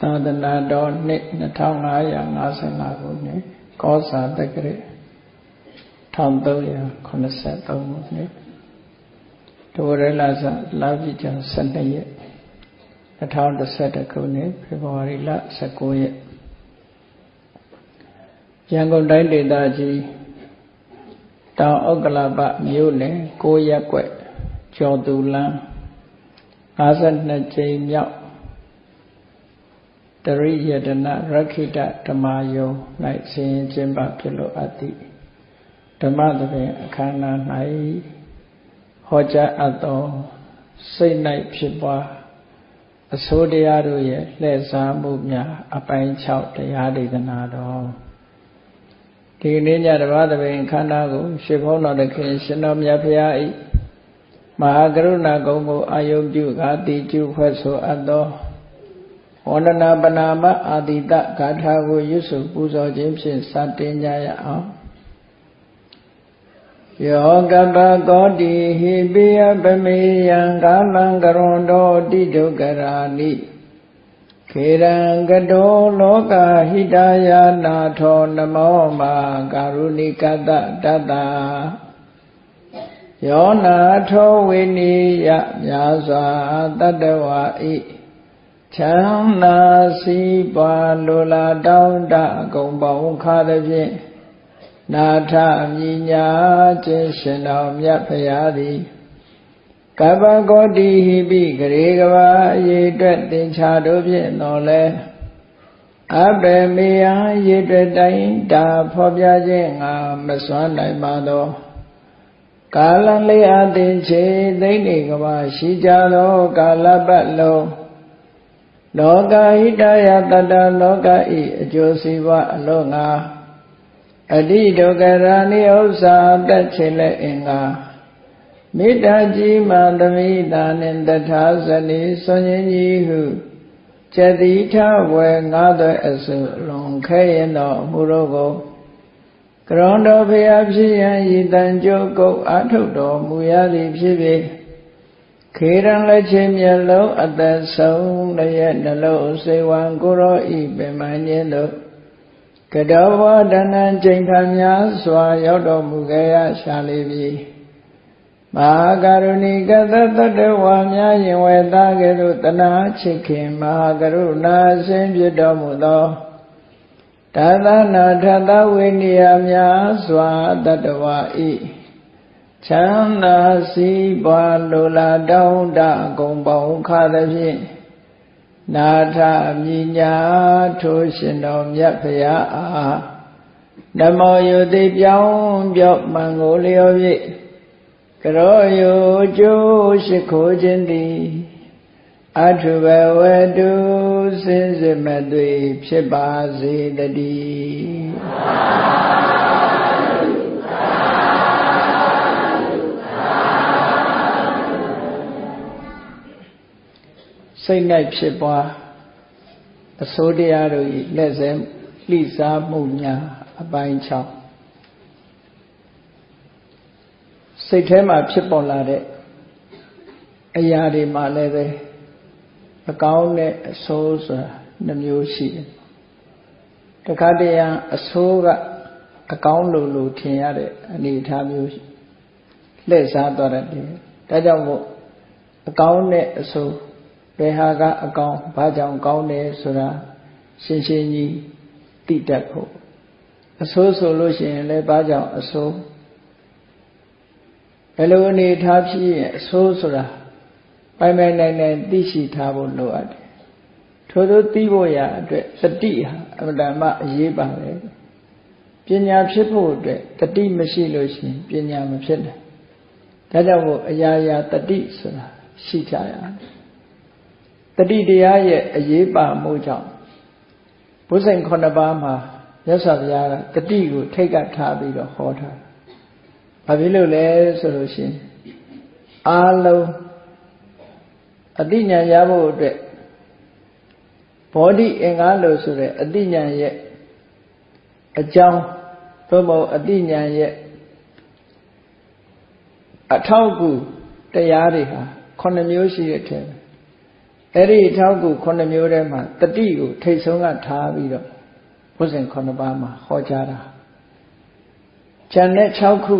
သာသနာတော်နှစ်2555ခုနှစ်ကောဇာတက္ကရာ1383ခုနှစ်ဒိုရလဆလာပြီကျန်12ရက်2011ခုနှစ်ဖေဖော်ဝါရီလ19ရက်ရန်ကုန်တိုင်းဒေသကြီးတောင်ဥက္ကလပမြို့နယ်6ရက်ွက်ကျော်သူလန်း52ကြိမ်မြောက် တရိယတနာရခိတဓမ္မယုံ၌ဆင်ရင်ကျင်းပဖြစ်လို့အပ်သည့်ဓမ္မသဖြင့်အခမ်းအနား၌ဟောကြားအပ်သောစိတ်၌ဖြစ်ပွားအစိုးတရားတို့ရဲ့လှည့်စားမှုများအပိုင်း6တရားဒေသနာတော်ဒီနေ့ညဓမ္မသဖြင့်ခန္ဓာကိုရှေဘုန်းတော်တခင်ရှင်တော်မြတ်ဖရာဤမဟာကရုဏာကုံကိုအာယုပြုကာတိကျုဖွဲ့ဆိုအပ်သော ဝန္ဒနာပနာမအာတိတဂါထာကိုရွတ်ဆိုပူဇော်ခြင်းဖြင့်စတင်ကြရအောင်ယောကပကောတိဟိပိယပမေယံကာလံကရွန်တောတိဒုက္ခရာနိခေရံကတောလောကဟိတယာနာထောနမောမာကာရုဏိကတတတ္တယောနာထောဝိနိယမြာစွာတတ္တဝါဤ ချမ်းသာစီးပွားလိုလားတောင်းတအကုန်ပေါင်းခါသည်ဖြင့်နာထမြညာခြင်းရှင်တော်မြတ်ဖရာသည်ကပ္ပကောတိဟိပိဂရေကဘာအရေအတွက်သင်္ချာတို့ဖြင့်တော်လဲအဘေမေယရေအတွက်တိုင်းတာဖော်ပြခြင်းငါမစွမ်းနိုင်ပါသောကာလလေးအသင်ချေသိမ့်နေကဘာရှိကြသောကာလပတ်လုံး လောကဟိတယတတလောကဤအကျိုးစီးပွားအလို့ငါအတိဒုက္ခရာနိဥ္စာတက်ချေလက်အင်္ဂါမေတ္တာကြီးမှသမိတာနှင့်တထာဇနီဆွန်ရင်ကြီးဟုကျတိထဝေငါးသွဲအစုလွန်ခဲရင်တော်အမှုတို့ကိုကရွန်တော်ဖျားဖြစ်ရန်ဤတန်ကြုတ်ကုတ်အာထုတ်တော်မူရသည်ဖြစ်ဖြစ် ခေရန်လက်ချင်းမျက်လုံးအသက်ဆုံးလည်းနှလုံးစေဝံကိုရောဤပင်မညင်းတို့ကတောဝဒနာချိန်ခါများစွာရောက်တော်မူခဲ့ရရှာလေပြီမဟာကရုဏီကသတ္တဝါများရင်ဝေသားကဲ့သို့တနာချစ်ခင်မဟာကရုဏာဆင်းပြတော်မူသောဒါသနာထသဝိနည်းများစွာတတ္တဝါဤ ချမ်းသာစီးပွားလိုလားတောင်းတအကုန်ပေါင်းခါသဖြင့်နာထမြညာထိုးရှင်တော်မြတ်ဖရာအားနမောယုတိပြောင်းပြော့မံကိုလျော်ဖြင့်ကရောယုကျိုးရှိခိုးခြင်းသည်အထုဘဝတုစင်စစ်မသွေဖြစ်ပါစေတည်း စိတ်၌ဖြစ်ပွားအစိုးတရားတို့၏လက်စဲလှိစားမှုများအပိုင်း6စိတ်ထဲမှာဖြစ်ပေါ်လာတဲ့အရာတွေမှာလည်းပဲအကောင်းနဲ့အဆိုးဆိုတာနှမျိုးရှိတယ်တခါတရံအဆိုးကအကောင်းလို့လို့ထင်ရတဲ့အနေအထားမျိုးလှည့်စားသွားတတ်တယ်ဒါကြောင့်မို့အကောင်းနဲ့အဆိုး ဘယ်ဟာကအကောင်းဘာကြောင့်ကောင်းတယ်ဆိုတာရှင်းရှင်းကြီးသိတတ်ဖို့အဆိုးဆိုလို့ရှိရင်လည်းဘာကြောင့်အဆိုးဘယ်လိုအနေထားဖြစ်ရင်အဆိုးဆိုတာပိုင်ပိုင်နိုင်နိုင်သိရှိထားဖို့လိုအပ်တယ်ထို့သောသိဖို့ရအတွက်တတိဟာအမှန်တမ်းအရေးပါတယ်ပညာဖြစ်ဖို့အတွက်တတိမရှိလို့ရှိရင်ပညာမဖြစ်နိုင်ဒါကြောင့်မို့အရာရာတတိဆိုတာရှိကြရတယ် တတိတရားရဲ့အရေးပါမှုကြောင့်ဘုဇင်9ပါးမှာမြတ်စွာဘုရားကတတိကိုထိတ်ကထားပြီးတော့ဟောထားဘာဖြစ်လို့လဲဆိုလို့ရှိရင်အာလုံးအတိညာရဖို့အတွက်ဘောဓိအင်္ဂါလို့ဆိုတဲ့အတိညာရဲ့အကြောင်းသို့မဟုတ်အတိညာရဲ့အထောက်အကူတရားတွေဟာ9မျိုးရှိတဲ့အထက် အဲ့ဒီထောက်ကူ9မျိုးထဲမှာတတိကိုထိတ်ဆုံးကထားပြီးတော့ဘုဇင်9ပါးမှာဟောကြားတာဉာဏ်နဲ့6ခု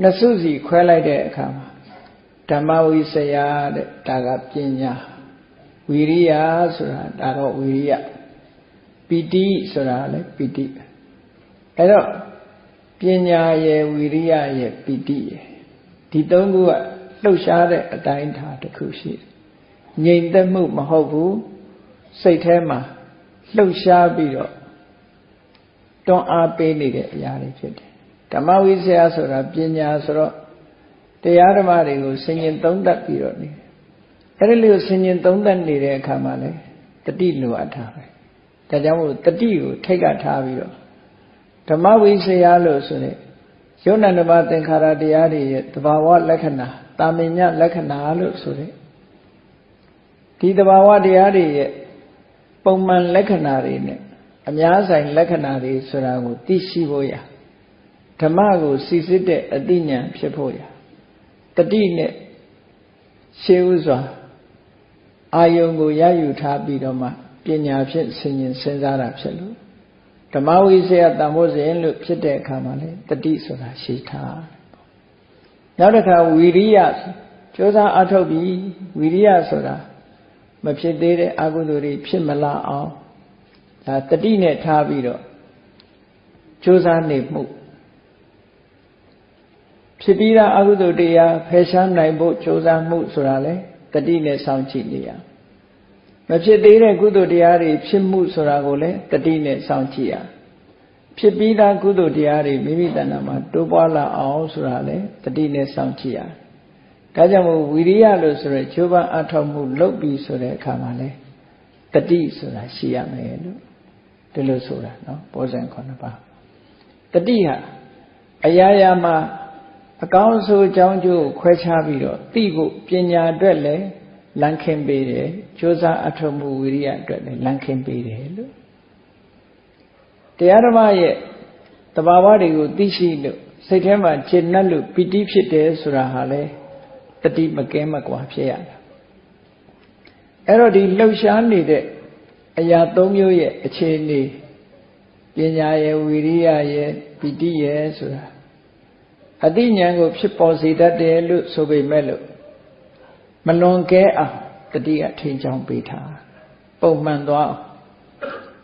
နှစ်စုစီခွဲလိုက်တဲ့အခါမှာဓမ္မဝိစယတဲ့ဒါကပညာဝီရိယဆိုတာဒါတော့ဝီရိယပီတိဆိုတာလည်းပီတိအဲ့တော့ပညာရဲ့ဝီရိယရဲ့ပီတိရဲ့ဒီသုံးခုကလှုပ်ရှားတဲ့အတိုင်းထားတစ်ခုရှိတယ် ငြိမ်သက်မှုမဟုတ်ဘူးစိတ်ထဲမှာလှုပ်ရှားပြီးတော့တွန်းအားပေးနေတဲ့အရာတွေဖြစ်တယ်ဓမ္မဝိဇ္ဇာဆိုတာပညာဆိုတော့တရားဓမ္မတွေကိုဆင်ញင်သုံးသပ်ပြီးတော့နေအဲ့ဒီလိုဆင်ញင်သုံးသပ်နေတဲ့အခါမှာလေတတိလိုအပ်တာပဲဒါကြောင့်မို့တတိကိုထိတ်ကထားပြီးတော့ဓမ္မဝိဇ္ဇာလို့ဆိုတဲ့ယုံနာနဘာသင်္ခါရတရားတွေရဲ့တဘာဝလက္ခဏာတာမင်ညလက္ခဏာလို့ဆိုတဲ့ ဒီတဘာဝတရားတွေရဲ့ပုံမှန်လက္ခဏာတွေနဲ့အများဆိုင်လက္ခဏာတွေဆိုတာကိုသိရှိဖို့ရဓမ္မကိုစီစစ်တဲ့အသိဉာဏ်ဖြစ်ဖို့ရတတိနဲ့ရှေးဥစွာအာယုံကိုရယူထားပြီးတော့မှပညာဖြင့်ဆင်ញင်စဉ်းစားတာဖြစ်လို့ဓမ္မဝိစေယတန်ဖို့စဉ်လို့ဖြစ်တဲ့အခါမှာလေတတိဆိုတာရှိထားနောက်တစ်ခါဝီရိယကြိုးစားအထုတ်ပြီးဝီရိယဆိုတာ မဖြစ်သေးတဲ့အကုသိုလ်တွေဖြစ်မလာအောင်ဒါတတိနဲ့ထားပြီးတော့ကြိုးစားနေမှုဖြစ်ပြီးသားအကုသိုလ်တရားဖယ်ရှားနိုင်ဖို့ကြိုးစားမှုဆိုတာလေတတိနဲ့စောင့်ကြည့်နေရမဖြစ်သေးတဲ့ကုသိုလ်တရားတွေဖြစ်မှုဆိုတာကိုလည်းတတိနဲ့စောင့်ကြည့်ရဖြစ်ပြီးသားကုသိုလ်တရားတွေမိမိတဏ္ဍာမှာတိုးပွားလာအောင်ဆိုတာလေတတိနဲ့စောင့်ကြည့်ရ ဒါကြောင့်မို့ဝီရိယလို့ဆိုရယ်ဂျိုးပန်းအထောက်မှုလုပ်ပြီးဆိုတဲ့အခါမှာလေတတိဆိုတာရှိရမယ်လို့ဒီလိုဆိုတာနော်ဘောဇဉ်9ပါးတတိဟာအရာရာမှာအကောင်းဆိုးအကြောင်းကျိုးခွဲခြားပြီးတော့သိဖို့ပညာအတွက်လည်းလမ်းခင်းပေးတယ်ကြိုးစားအထောက်မှုဝိရိယအတွက်လည်းလမ်းခင်းပေးတယ်လို့တရားဓမ္မရဲ့တဘာဝတွေကိုသိရှိလို့စိတ်ထဲမှာခြေနှက်လို့ပီတိဖြစ်တယ်ဆိုတာဟာလေ တတိမကဲမကွာဖြစ်ရတာအဲ့တော့ဒီလှုပ်ရှားနေတဲ့အရာ၃မျိုးရဲ့အခြေအနေပညာရဲ့ဝိရိယရဲ့ပီတိရဲ့ဆိုတာအတိညာကိုဖြစ်ပေါ်စေတတ်တယ်လို့ဆိုပေမဲ့လို့မလွန်ကဲအောင်တတိကထိန်ချောင်းပေးထားပုံမှန်သွားအောင်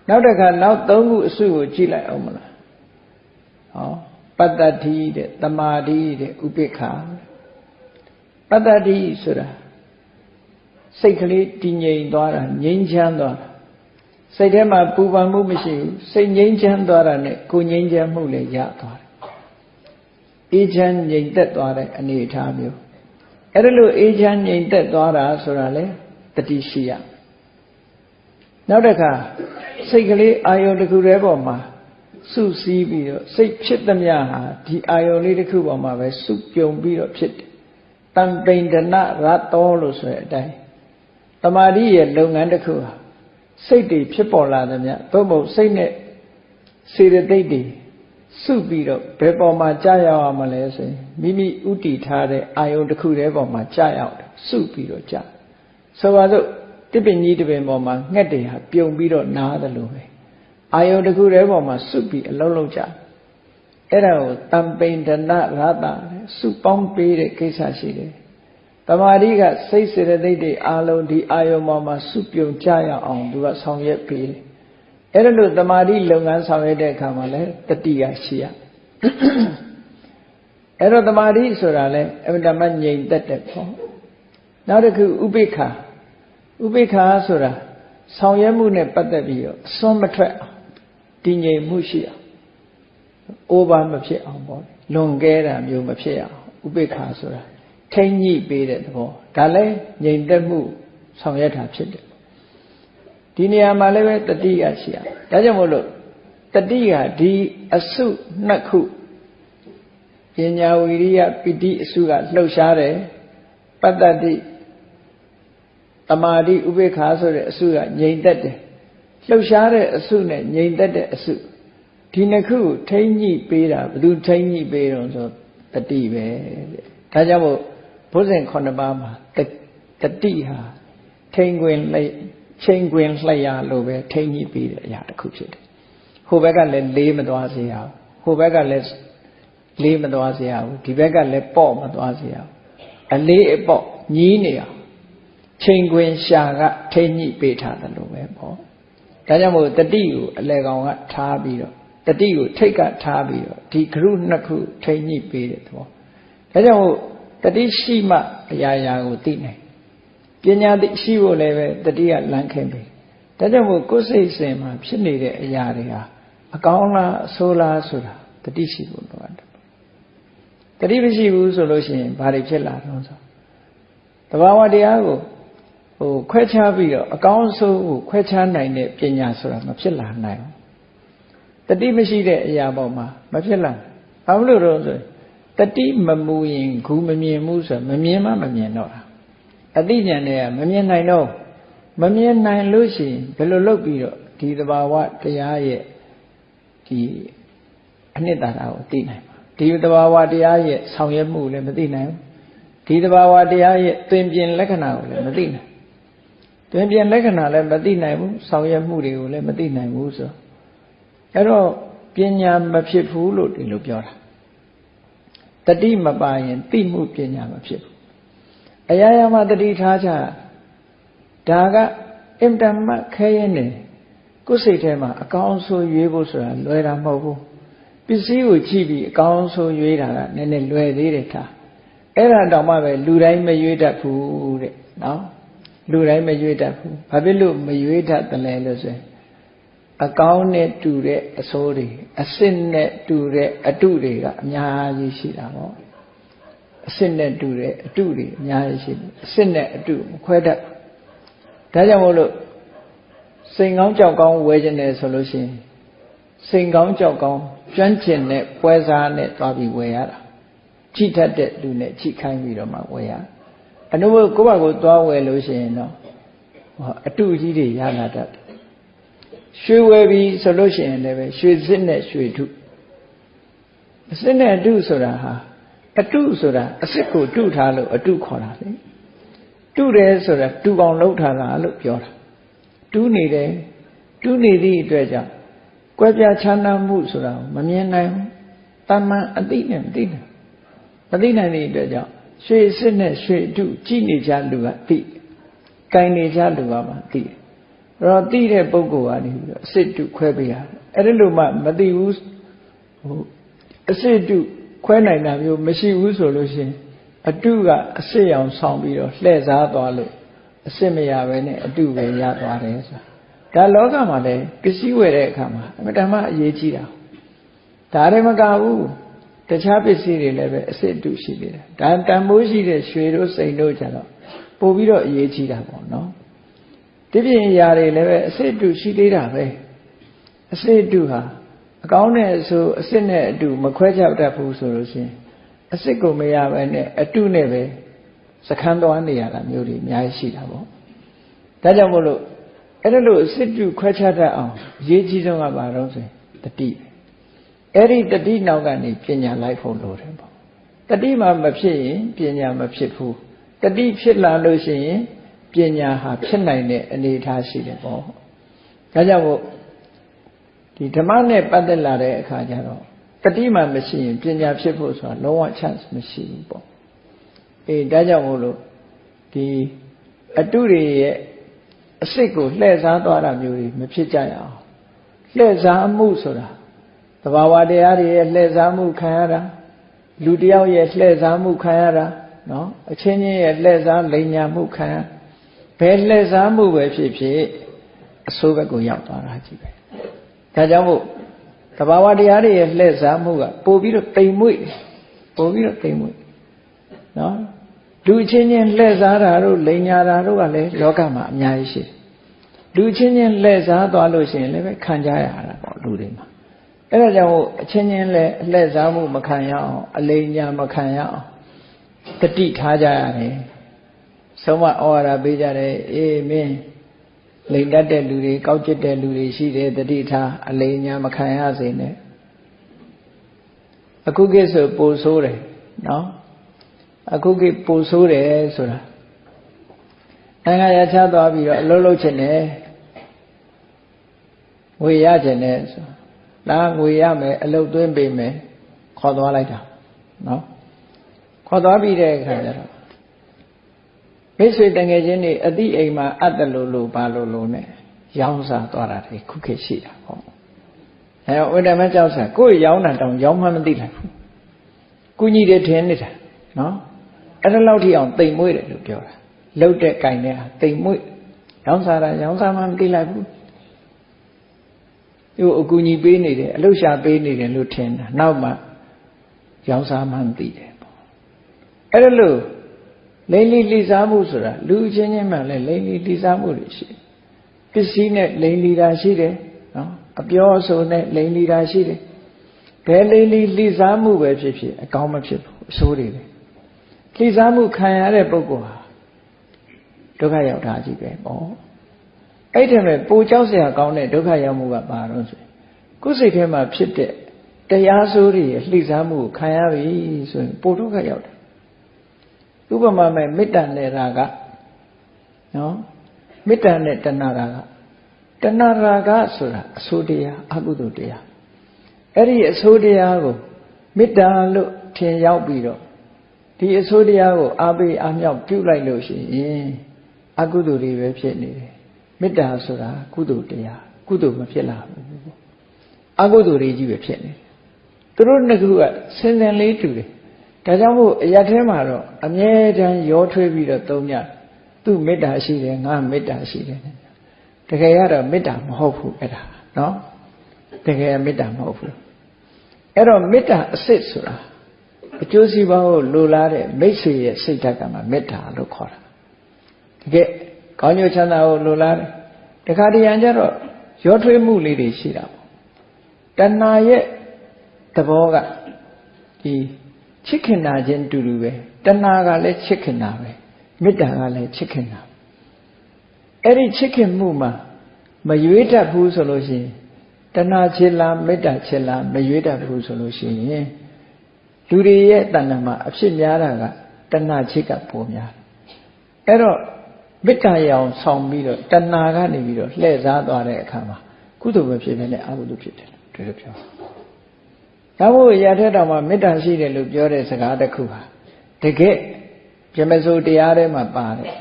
နောက်တစ်ခါနောက်သုံးခုအစုကိုကြည့်လိုက်အောင်မလားဟောပတ္တတိတဲ့တမာတိတဲ့ဥပိ္ပခာ ပတ္တတိဆိုတာစိတ်ကလေးတည်ငြိမ်သွားတာငြိမ်းချမ်းသွားတာစိတ်ထဲမှာပူပန်မှုမရှိဘူးစိတ်ငြိမ်းချမ်းသွားတာနဲ့ကိုငြိမ်းချမ်းမှုလည်းရသွားတယ်အေးချမ်းငြိမ်သက်သွားတဲ့အနေအထားမျိုးအဲ့ဒါလို့အေးချမ်းငြိမ်သက်သွားတာဆိုတာလေတတိရှိရနောက်တစ်ခါစိတ်ကလေးအာယုံတစ်ခုတည်းပေါ်မှာစုစည်းပြီးတော့စိတ်ဖြစ်သမျှဟာဒီအာယုံလေးတစ်ခုပေါ်မှာပဲစုပြုံပြီးတော့ဖြစ်တယ်တံ ပိန္ဒနရတောလို့ဆိုတဲ့အတိုင်းတမာတိရဲ့လုပ်ငန်းတစ်ခုဟာစိတ်တွေဖြစ်ပေါ်လာသမျှသို့မဟုတ်စိတ်နဲ့စေတသိက်တွေစုပြီးတော့ဘယ်ပေါ်မှာကြာရောက်အောင်မလဲဆိုရင်မိမိဥတီထားတဲ့အာယုံတစ်ခုတည်းပေါ်မှာကြာရောက်တယ်စုပြီးတော့ကြာဆိုပါစို့တစ်ပင်ကြီးတစ်ပင်ပေါ်မှာငှက်တွေဟာပြုံပြီးတော့နားတယ်လို့ပဲအာယုံတစ်ခုတည်းပေါ်မှာစုပြီးအလုံးလုံးကြာ အဲ့ဒါကိုတံပိန္ဒနရတာစုပေါင်းပေးတဲ့ကိစ္စရှိတယ်တမာတိကစိတ်စေတသိက်တွေအာလုံးဒီအာယုံပေါ်မှာစုပြုံကြရအောင်သူကဆောင်ရွက်ပေးတယ်အဲ့ဒါလို့တမာတိလုပ်ငန်းဆောင်ရွက်တဲ့အခါမှာလည်းတတိယရှိရအဲ့တော့တမာတိဆိုတာလဲအမှန်တမ်းငြိမ်သက်တဲ့ပေါ့နောက်တစ်ခုဥပိ္ပခာဥပိ္ပခာဆိုတာဆောင်ရွက်မှုနဲ့ပတ်သက်ပြီးတော့အစွန်းမထွက်အောင်တည်ငြိမ်မှုရှိအောင် အိုးပါမဖြစ်အောင်ပေါ့လွန်ကဲတာမျိုးမဖြစ်အောင်ဥပိ္ပခာဆိုတာထိမ့်ညှိပေးတဲ့သဘောဒါလည်းငြိမ်သက်မှုဆောင်ရွက်တာဖြစ်တယ်ဒီနေရာမှာလည်းပဲတတိယရှိရဒါကြောင့်မို့လို့တတိယဒီအစုနှစ်ခုပညာဝိရိယပိဋိအစုကလှုပ်ရှားတယ်ပတ္တတိတမာတိဥပေက္ခာဆိုတဲ့အစုကငြိမ်သက်တယ်လှုပ်ရှားတဲ့အစုနဲ့ငြိမ်သက်တဲ့အစု ဒီနှစ်ခုကိုထိမ့်ညှိပေးတာဘယ်သူထိမ့်ညှိပေးတော့ဆိုတတိပဲတဲ့ဒါကြောင့်မို့ဘုဇင်9ပါးမှာတတိဟာထိန်ခွင်လှချိန်ခွင်လှရလို့ပဲထိန်ကြီးပြီးတဲ့အရာတစ်ခုဖြစ်တယ်ဟိုဘက်ကလည်းလေးမသွားစေရဘူးဟိုဘက်ကလည်းလေးမသွားစေရဘူးဒီဘက်ကလည်းပေါ့မသွားစေရဘူးအလေးအပေါ့ညီးနေအောင်ချိန်ခွင်ရှာကထိန်ကြီးပေးထားတယ်လို့ပဲပေါ့ဒါကြောင့်မို့တတိကိုအလဲကောင်ကထားပြီးတော့ တတိကိုထိတ်ကထားပြီးတော့ဒီဂရုနှစ်ခုထိန်ကြီးပေးတဲ့သဘောဒါကြောင့်မို့တတိရှိမှအရာရာကိုသိနိုင်ပညာသိရှိဖို့လည်းပဲတတိကလမ်းခင်ပြီဒါကြောင့်မို့ကိုယ်စိတ်စဉ်မှာဖြစ်နေတဲ့အရာတွေဟာအကောင်းလားအဆိုးလားဆိုတာတတိရှိဖို့လိုအပ်တယ်တတိမရှိဘူးဆိုလို့ရှိရင်ဘာတွေဖြစ်လာတော့ဆိုတဘာဝတရားကိုဟိုခွဲခြားပြီးတော့အကောင်းဆိုးကိုခွဲခြားနိုင်တဲ့ပညာဆိုတာမဖြစ်လာနိုင်ဘူး တတိမရှိတဲ့အရာပေါ်မှာမဖြစ်လာဘာလို့လို့ဆိုတတိမမူရင်ဂူမမြင်ဘူးဆိုမမြင်မှမမြင်တော့တာအသိဉာဏ်တွေကမမြင်နိုင်တော့မမြင်နိုင်လို့ရှိရင်ဘယ်လိုလုပ်ပြီးတော့ဒီသဘာဝတရားရဲ့ဒီအနှစ်သာရကိုသိနိုင်မှာဒီသဘာဝတရားရဲ့ဆောင်ရွက်မှုလည်းမသိနိုင်ဘူးဒီသဘာဝတရားရဲ့သင်ပြင်လက္ခဏာကိုလည်းမသိနိုင်သင်ပြင်လက္ခဏာလည်းမသိနိုင်ဘူးဆောင်ရွက်မှုတွေကိုလည်းမသိနိုင်ဘူးဆို အဲ့တော့ပညာမဖြစ်ဘူးလို့ဒီလိုပြောတာတတိမပါရင်သိမှုပညာမဖြစ်ဘူးအရာရာမှာတတိထားကြဒါကအင်တမခဲရင်နေကိုယ်စိတ်ထဲမှာအကောင်းဆုံးရွေးဖို့ဆိုတာလွယ်တာမဟုတ်ဘူးပစ္စည်းကိုကြည့်ပြီးအကောင်းဆုံးရွေးတာကနည်းနည်းလွယ်သေးတယ်ထားအဲ့ဒါတောင်မှပဲလူတိုင်းမရွေးတတ်ဘူးတဲ့နော်လူတိုင်းမရွေးတတ်ဘူးဘာဖြစ်လို့မရွေးတတ်တယ်လဲလို့ဆိုရင် အကောင်းနဲ့တူတဲ့အစိုးတွေအစစ်နဲ့တူတဲ့အတုတွေကအများကြီးရှိတာပေါ့အစစ်နဲ့တူတဲ့အတုတွေအများကြီးရှိတယ်အစစ်နဲ့အတုမခွဲတတ်ဒါကြောင့်မို့လို့စိန်ကောင်းကြောက်ကောင်းဝယ်ခြင်းတယ်ဆိုလို့ရှိရင်စိန်ကောင်းကြောက်ကောင်းကျွမ်းကျင်တဲ့ပွဲစားနဲ့သွားပြီးဝယ်ရတာကြည့်တတ်တဲ့လူနဲ့ကြည့်ခိုင်းပြီးတော့မှဝယ်ရအနုဘကိုယ့်ဘာကိုသွားဝယ်လို့ရှိရင်တော့အတုကြီးတွေရလာတတ် ရွှေဝယ်ပြီးဆိုလို့ရှိရင်လည်းပဲရွှေစစ်နဲ့ရွှေထုအစစ်နဲ့အတုဆိုတာဟာအတုဆိုတာအစစ်ကိုတုထားလို့အတုခေါ်တာလေတုတယ်ဆိုတာတူအောင်လှုပ်ထားတာလို့ပြောတာတူးနေတယ်တူးနေသည့်အတွက်ကြောင့်ကွဲပြားခြားနားမှုဆိုတာမမြင်နိုင်ဘူးတမန်အသိနဲ့မသိနိုင်မသိနိုင်တဲ့အတွက်ကြောင့်ရွှေစစ်နဲ့ရွှေတုကြည့်နေကြလူကသိကင်နေကြလူကမှသိတယ် အဲ့တော့သိတဲ့ပုဂ္ဂိုလ်ကနေပြီးတော့အစစ်တုခွဲပေးရတယ်အဲ့ဒီလိုမှမသိဘူးဟိုအစစ်တုခွဲနိုင်တာမျိုးမရှိဘူးဆိုလို့ရှိရင်အတုကအစစ်ရောင်ဆောင်ပြီးတော့လှည့်စားသွားလို့အစစ်မရပဲနဲ့အတုပဲရသွားတယ်ဆိုတာဒါလောကမှာလည်းပစ္စည်းဝယ်တဲ့အခါမှာအမတမအရေးကြီးတာဒါလည်းမကဘူးတခြားပစ္စည်းတွေလည်းပဲအစစ်အတုရှိသေးတယ်ဒါတန်မိုးရှိတဲ့ရွှေတို့စိန်တို့ကြတော့ပို့ပြီးတော့အရေးကြီးတာပေါ့နော် ဒီပြင်ຢာတွေလည်းပဲအစစ်အတုရှိသေးတာပဲအစစ်အတုဟာအကောင်းနဲ့ဆိုအစစ်နဲ့အတုမခွဲခြားတတ်ဘူးဆိုလို့ရှိရင်အစစ်ကိုမရပဲနဲ့အတုနဲ့ပဲစခန်းသွားနေရတာမျိုးတွေအများကြီးရှိတာပေါ့ဒါကြောင့်မို့လို့အဲ့ဒါလို့အစစ်တုခွဲခြားတတ်အောင်အရေးကြီးဆုံးကဘာလို့ဆိုရင်တတိအဲ့ဒီတတိနောက်ကနေပညာလိုက်ဖို့လိုတယ်ပေါ့တတိမှမဖြစ်ရင်ပညာမဖြစ်ဘူးတတိဖြစ်လာလို့ရှိရင် ပညာဟာဖြစ်နိုင်တဲ့အနေအထားရှိတယ်ပေါ့ဒါကြောင့်မို့ဒီဓမ္မနဲ့ပတ်သက်လာတဲ့အခါကျတော့တတိမှမရှိရင်ပညာဖြစ်ဖို့ဆိုတာလုံးဝ chance မရှိဘူးပေါ့အေးဒါကြောင့်မို့လို့ဒီအတုတွေရဲ့အစ်စ်ကိုလှည့်စားသွားတာမျိုးတွေမဖြစ်ကြရအောင်လှည့်စားမှုဆိုတာသဘာဝတရားတွေရဲ့လှည့်စားမှုခံရတာလူတယောက်ရဲ့လှည့်စားမှုခံရတာနော်အချင်းချင်းရဲ့လှည့်စားလိမ်ညာမှုခံရ ဘယ်လှည့်စားမှုပဲဖြစ်ဖြစ်အဆိုးဘက်ကိုရောက်သွားတာကြီးပဲဒါကြောင့်မို့တဘာဝတရားတွေရဲ့လှည့်စားမှုကပို့ပြီးတော့တိမ်မွေ့ပို့ပြီးတော့တိမ်မွေ့နော်လူချင်းချင်းလှည့်စားတာတို့လိန်ညာတာတို့ကလည်းလောကမှာအများကြီးရှိတယ်လူချင်းချင်းလှည့်စားသွားလို့ရှိရင်လည်းပဲခံကြရတာပေါ့လူတွေမှာအဲ့ဒါကြောင့်အချင်းချင်းလည်းလှည့်စားမှုမခံရအောင်အလိန်ညာမခံရအောင်တတိထားကြရတယ် ဆုံးမဩဝါဒပေးကြတယ်အေးမင်းလိန်တတ်တဲ့လူတွေကောက်ကျစ်တဲ့လူတွေရှိတယ်တတိထားအလိန်ညာမခံရစေနဲ့အခုကိစ္စပိုဆိုးတယ်နော်အခုကိပိုဆိုးတယ်ဆိုတာနိုင်ငံရခြားသွားပြီးတော့အလုပ်လုပ်ချင်တယ်ငွေရချင်တယ်ဆိုလာငွေရမယ်အလုပ်သွင်းပေးမယ်ခေါ်သွားလိုက်တာနော်ခေါ်သွားပြီးတဲ့အခါကျတော့ မိတ်ဆွေတငယ်ချင်းတွေအတိအိမ်မှာအပ်တယ်လို့လို့ဘာလို့လို့ ਨੇ ရောင်းစားသွားတာတွေခုခေတ်ရှိတာပေါ့အဲဝိတ္တမကြောက်စားကိုယ်ရောင်းတာတောင်ရောင်းမှမသိလိုက်ဘူးကုညီတယ်ထင်နေတာနော်အဲ့ဒါလောက်ထိအောင်တိမ်မွေးတယ်လို့ပြောတာလှုပ်တဲ့ကင်တဲ့ဟာတိမ်မွေ့ရောင်းစားတာရောင်းစားမှမသိလိုက်ဘူးသူအကူညီပေးနေတယ်အလုရှာပေးနေတယ်လို့ထင်တာနောက်မှရောင်းစားမှမသိတယ်ပေါ့အဲ့ဒါလို့ လိမ့်လီလိစားမှုဆိုတာလူချင်းချင်းမှလည်းလိမ့်လီလိစားမှုတွေရှိပစ္စည်းနဲ့လိမ့်လီတာရှိတယ်နော်အပြောအဆိုနဲ့လိမ့်လီတာရှိတယ်ဘယ်လိမ့်လီလိစားမှုပဲဖြစ်ဖြစ်အကောင်းမဖြစ်ဘူးအဆိုးတွေပဲလိစားမှုခံရတဲ့ပုဂ္ဂိုလ်ဟာဒုက္ခရောက်တာကြီးပဲပေါ့အဲ့ဒီမဲ့ပူကြောက်စရာကောင်းတဲ့ဒုက္ခရောက်မှုကဘာလို့ဆိုကိုယ်စိတ်ထဲမှာဖြစ်တဲ့တရားဆိုးတွေလှိစားမှုကိုခံရပြီဆိုရင်ပူဒုက္ခရောက်တယ် ဥပမာမဲ့မေတ္တာနဲ့ရာဂနော်မေတ္တာနဲ့တဏှာရာဂတဏှာရာဂဆိုတာအဆိုးတရားအကုသိုလ်တရားအဲ့ဒီအဆိုးတရားကိုမေတ္တာလို့ထင်ရောက်ပြီးတော့ဒီအဆိုးတရားကိုအားပေးအားမြောက်ပြုလိုက်လို့ရှိရင်အကုသိုလ်တွေပဲဖြစ်နေတယ်မေတ္တာဆိုတာကုသိုလ်တရားကုသိုလ်မဖြစ်လာဘူးအကုသိုလ်တွေကြီးပဲဖြစ်နေတယ်သူတို့နှစ်ခုကဆင်းဆင်းလေးတူတယ် ဒါကြောင့်မို့အရာထဲမှာတော့အမြဲတမ်းရောထွေးပြီးတော့သုံးညသူ့မေတ္တာရှိတယ်ငါမေတ္တာရှိတယ်တကယ်ရတော့မေတ္တာမဟုတ်ဘူးအဲ့ဒါနော်တကယ်မေတ္တာမဟုတ်ဘူးအဲ့တော့မေတ္တာအစစ်ဆိုတာအကျိုးစီးပွားကိုလိုလားတဲ့မိတ်ဆွေရဲ့စိတ်ဓာတ်ကမှမေတ္တာလို့ခေါ်တာတကယ်ကောင်းကျိုးချမ်းသာကိုလိုလားတယ်တခါတရံကျတော့ရောထွေးမှုလေးတွေရှိတာပေါ့တဏှာရဲ့သဘောကဒီ ချစ်ခင်တာချင်းတူတူပဲတဏှာကလည်းချစ်ခင်တာပဲမေတ္တာကလည်းချစ်ခင်တာအဲ့ဒီချစ်ခင်မှုမှာမရွေးတတ်ဘူးဆိုလို့ရှိရင်တဏှာချစ်လားမေတ္တာချစ်လားမရွေးတတ်ဘူးဆိုလို့ရှိရင်လူတွေရဲ့တဏှာမှာအဖြစ်များတာကတဏှာချစ်ကပိုများအဲ့တော့မေတ္တာရအောင်ဆောင်ပြီးတော့တဏှာကနေပြီးတော့လှည့်စားသွားတဲ့အခါမှာကုသိုလ်ပဲဖြစ်နေတယ်အကုသိုလ်ဖြစ်တယ်ဒီလိုပြော ဒါမို့ရတဲ့တောင်မှမေတ္တာရှိတယ်လို့ပြောတဲ့စကားတစ်ခုဟာတကယ်ပြမစိုးတရားထဲမှာပါတယ်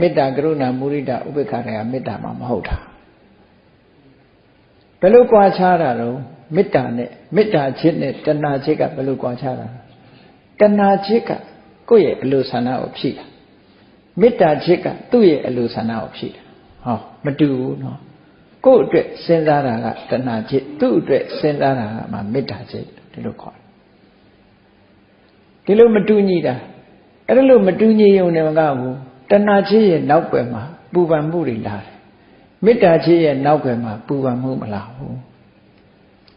မေတ္တာကရုဏာမုရိဒဥပေက္ခတွေကမေတ္တာမှမဟုတ်တာဘယ်လိုကြွားချတာတော့မေတ္တာနဲ့မေတ္တာချစ်နဲ့တဏှာချစ်ကဘယ်လိုကြွားချတာတဏှာချစ်ကကိုယ့်ရဲ့အလိုဆန္ဒကိုဖြည့်တာမေတ္တာချစ်ကသူ့ရဲ့အလိုဆန္ဒကိုဖြည့်တာဟောမတူဘူးနော် ကိုယ့်အတွက်စဉ်းစားတာကတဏှာချစ်သူ့အတွက်စဉ်းစားတာကမှမေတ္တာချစ်ဒီလိုခေါ်တယ်ဒီလိုမတူညီတာအဲ့ဒါလို့မတူညီုံနဲ့မကဘူးတဏှာချစ်ရဲ့နောက်ွယ်မှာပူပန်မှုတွေလာတယ်မေတ္တာချစ်ရဲ့နောက်ွယ်မှာပူပန်မှုမလာဘူး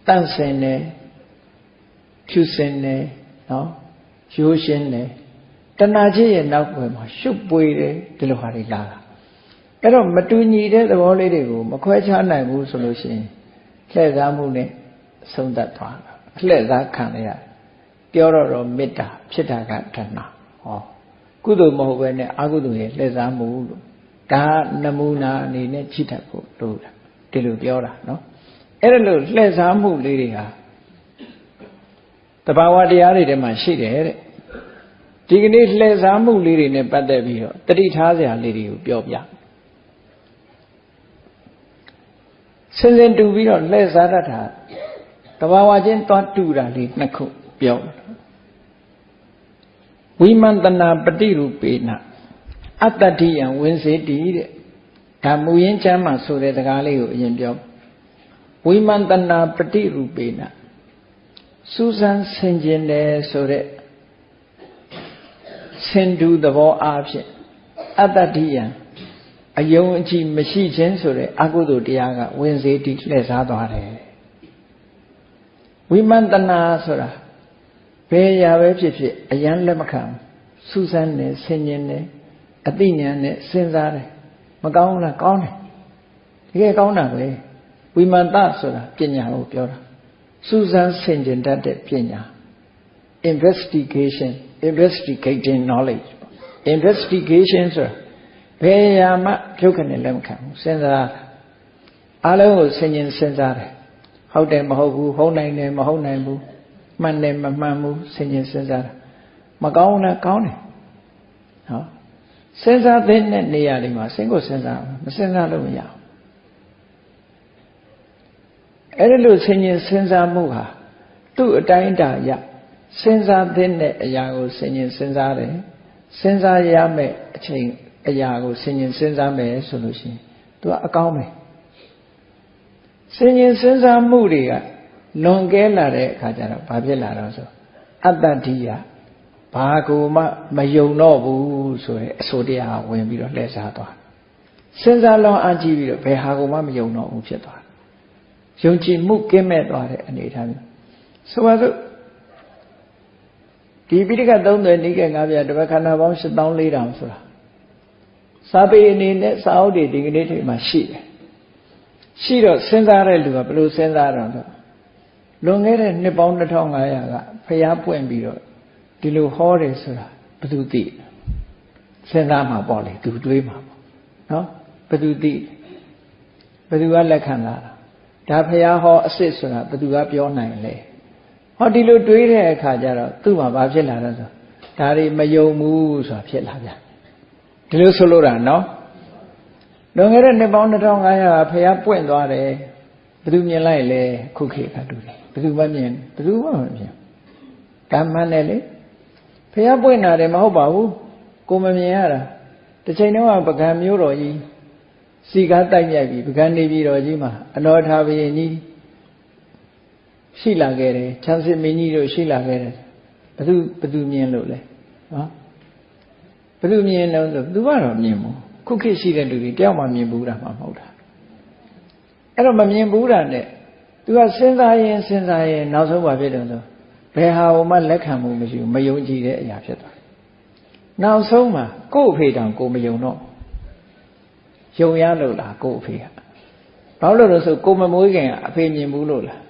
တန့်စင်တယ်ဖြူစင်တယ်နော်ရိုးရှင်းတယ်တဏှာချစ်ရဲ့နောက်ွယ်မှာရှုပ်ပွေတယ်ဒီလိုဟာတွေလာတာ အဲ့တော့မတူညီတဲ့သဘောလေးတွေကိုမခွဲခြားနိုင်ဘူးဆိုလို့ရှိရင်လှည့်စားမှုနဲ့ဆုံးသက်သွားတာလှည့်စားခံရပြောတော့တော့မေတ္တာဖြစ်တာကတဏှာဟောကုသိုလ်မဟုတ်ပဲနဲ့အကုသိုလ်ရဲ့လှည့်စားမှုလို့ဒါနမူနာအနေနဲ့ကြည့်တတ်ဖို့လို့ဒီလိုပြောတာနော်အဲ့ဒါလို့လှည့်စားမှုလေးတွေဟာတဘာဝတရားတွေထဲမှာရှိတယ်တဲ့ဒီကနေ့လှည့်စားမှုလေးတွေနဲ့ပတ်သက်ပြီးတော့တတိထားစရာလေးတွေကိုပြောပြ စင်စင်တူပြီးတော့လှည့်စားတတ်တာတဘာဝချင်းသွားတူတာလေးနှစ်ခုပြောဝိမန္တနာပฏิရူပေနအတ္တတိယံဝင်စေတိတဲ့ဒါမူရင်းချမ်းမှာဆိုတဲ့စကားလေးကိုအရင်ပြောဝိမန္တနာပฏิရူပေနစူးစမ်းဆင်ခြင်တယ်ဆိုတဲ့ဆင်တူသဘောအားဖြင့်အတ္တတိယံ အယုံအကြည်မရှိခြင်းဆိုတဲ့အကုသိုလ်တရားကဝင်စေတိလှည့်စားသွားတယ်ဝိမန္တနာဆိုတာဘယ်ရာပဲဖြစ်ဖြစ်အယံလက်မခံစူးစမ်းတယ်ဆင်ញင်တယ်အသိဉာဏ်နဲ့စဉ်းစားတယ်မကောင်းလားကောင်းတယ်တကယ်ကောင်းတာပဲဝိမန္တဆိုတာပညာကိုပြောတာစူးစမ်းဆင်ခြင်တတ်တဲ့ပညာ investigation investigating knowledge investigation ဆိုတာ ဘယ်ရာမှပြုတ်ခနဲ့လက်မခံဘူးစဉ်းစားအလုံးကိုဆင်ခြင်စဉ်းစားတယ်ဟုတ်တယ်မဟုတ်ဘူးဟုတ်နိုင်တယ်မဟုတ်နိုင်ဘူးမှန်တယ်မမှန်ဘူးဆင်ခြင်စဉ်းစားတာမကောင်းလားကောင်းတယ်နော်စဉ်းစားတဲ့နေရာတွေမှာစဉ်းကိုစဉ်းစားမစဉ်းစားလို့မရဘူးအဲ့ဒီလိုဆင်ခြင်စဉ်းစားမှုဟာသူ့အတိုင်းတာရစဉ်းစားတဲ့အရာကိုဆင်ခြင်စဉ်းစားတယ်စဉ်းစားရမယ့်အချိန် အရာကိုဆင်ញင်စဉ်းစားမယ်ဆိုလို့ရှိရင်သူကအကောင်းပဲဆင်ញင်စဉ်းစားမှုတွေကလွန်ကဲလာတဲ့အခါကျတော့ဘာဖြစ်လာတော့ဆိုအတ္တတိယဘာကိုမှမယုံတော့ဘူးဆိုရဲအဆိုတရားဝင်ပြီးတော့လှည့်စားသွားစဉ်းစားလောင်းအကြည့်ပြီးတော့ဘယ်ဟာကိုမှမယုံတော့ဘူးဖြစ်သွားယုံကြည်မှုကင်းမဲ့သွားတဲ့အနေအထားမျိုးဆိုပါစို့ဒီပိဋကသုံးသွယ်နိကေငါးပြတပတ်ခန္ဓာပေါင်း7400ဆိုတာ စာပေအနေနဲ့စာအုပ်တွေဒီကနေ့ထိမှရှိတယ်ရှိတော့စဉ်းစားတဲ့လူကဘယ်လိုစဉ်းစားတော့ဆိုလွန်ခဲ့တဲ့နှစ်ပေါင်း2500ကဖျားပွင့်ပြီးတော့ဒီလိုဟောတယ်ဆိုတာဘယ်သူသိစဉ်းစားမှာပေါ့လေသူတွေးမှာပေါ့နော်ဘယ်သူသိဘယ်သူကလက်ခံလာတာဒါဖျားဟောအစ်စ်ဆိုတာဘယ်သူကပြောနိုင်လဲဟောဒီလိုတွေးတဲ့အခါကျတော့သူ့မှာဘာဖြစ်လာလဲဆိုဒါတွေမယုံဘူးဆိုတာဖြစ်လာပြန် ဒီလိုဆိုလို့တာနော်လွန်ခဲ့တဲ့နှစ်ပေါင်း2500ကဖះပွင့်သွားတယ်ဘယ်သူမြင်လိုက်လဲခုခေတ်ကတူတယ်ဘယ်သူမှမြင်ဘယ်သူမှမမြင်ကမ္မနဲ့လေဖះပွင့်တာတယ်မဟုတ်ပါဘူးကိုမမြင်ရတာတစ်ချိန်တုန်းကပကံမျိုးတော်ကြီးစီကားတိုက်မြိုက်ပြီးပကံနေပြီးတော်ကြီးမှာအနောထာဘယင်ကြီးရှိလာခဲ့တယ်ချမ်းစစ်မင်းကြီးတို့ရှိလာခဲ့တယ်ဘသူဘသူမြင်လို့လဲနော် ဘသူမြင်တော့ဆိုသူကတော့မြင်ဘူးခုခေတ်ရှိတဲ့လူတွေတယောက်မှမြင်ဘူးတာမှမဟုတ်တာအဲ့တော့မမြင်ဘူးတာနဲ့သူကစဉ်းစားရင်စဉ်းစားရင်နောက်ဆုံးဘာဖြစ်တယ်ဆိုဘယ်ဟာမှလက်ခံမှုမရှိဘူးမယုံကြည်တဲ့အရာဖြစ်သွားနောက်ဆုံးမှာကို့အဖေတောင်ကိုမယုံတော့ယုံရလို့လားကို့အဖေကဘာလို့လဲဆိုကိုမမွေးခင်ကအဖေမြင်ဘူးလို့လား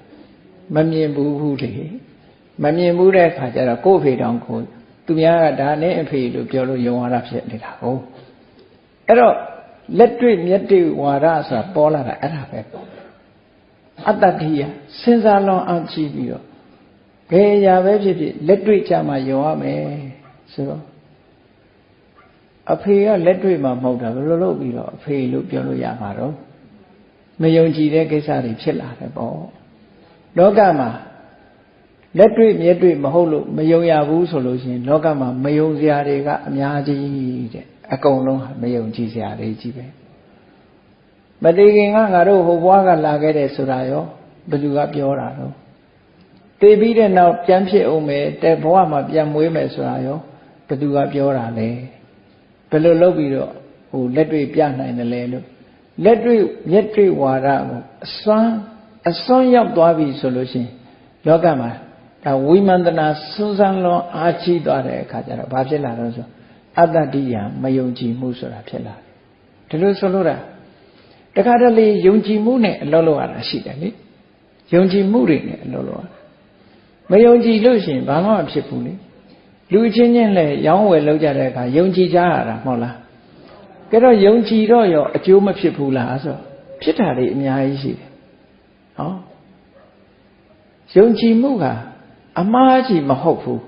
မမြင်ဘူးဘူးလေမမြင်ဘူးတဲ့အခါကျတော့ကို့အဖေတောင်ကို သူများကဒါနဲ့အဖေလို့ပြောလို့ယုံရတာဖြစ်နေတာဟုတ်အဲ့တော့လက်တွေ့မျက်တွေ့ဝါဒဆိုတာပေါ်လာတာအဲ့ဒါပဲပေါ့အတ္တတိယစဉ်းစားလွန်အောင်ကြည့်ပြီးတော့ဘယ်အရာပဲဖြစ်ဖြစ်လက်တွေ့ကြမှာယုံရမယ်ဆိုတော့အဖေကလက်တွေ့မှာမဟုတ်တာဘယ်လိုလုပ်ပြီးတော့အဖေလို့ပြောလို့ရမှာတော့မယုံကြည်တဲ့ကိစ္စတွေဖြစ်လာတယ်ပေါ့လောကမှာ လက်တွေ့မျက်တွေ့မဟုတ်လို့မယုံရဘူးဆိုလို့ရှိရင်လောကမှာမယုံစရာတွေကအများကြီးတဲ့အကုန်လုံးမယုံကြည်စရာတွေကြီးပဲမတည်ခင်ကငါတို့ဟိုဘွားကလာခဲ့တယ်ဆိုတာရောဘယ်သူကပြောတာတော့တည်ပြီးတဲ့နောက်ပြန်ဖြစ်အောင်မယ်တဲ့ဘဝမှာပြန်မွေးမယ်ဆိုတာရောဘယ်သူကပြောတာလဲဘယ်လိုလုပ်ပြီးတော့ဟိုလက်တွေ့ပြနိုင်တယ်လဲလို့လက်တွေ့မျက်တွေ့ဝါဒကိုအစွမ်းအစွန်းရောက်သွားပြီဆိုလို့ရှိရင်လောကမှာ ဒါဝိမန္တနာစွန်းဆန်းလွန်အားကြီးသွားတဲ့အခါကျတော့ဘာဖြစ်လာတော့ဆိုအတ္တတိယမယုံကြည်မှုဆိုတာဖြစ်လာတယ်ဒီလိုဆိုလို့တာတခါတလေယုံကြည်မှုနဲ့အလုပ်လုပ်ရတာရှိတယ်လေယုံကြည်မှုတွေနဲ့အလုပ်လုပ်ရတာမယုံကြည်လို့ရှိရင်ဘာမှမဖြစ်ဘူးလေလူချင်းချင်းလည်းရောင်းဝယ်လုပ်ကြတဲ့အခါယုံကြည်ကြရတာမဟုတ်လားကဲတော့ယုံကြည်တော့ရောအကျိုးမဖြစ်ဘူးလားဆိုဖြစ်တာတွေအများကြီးရှိတယ်ဟောယုံကြည်မှုက အမှားကြီးမဟုတ်ဘူး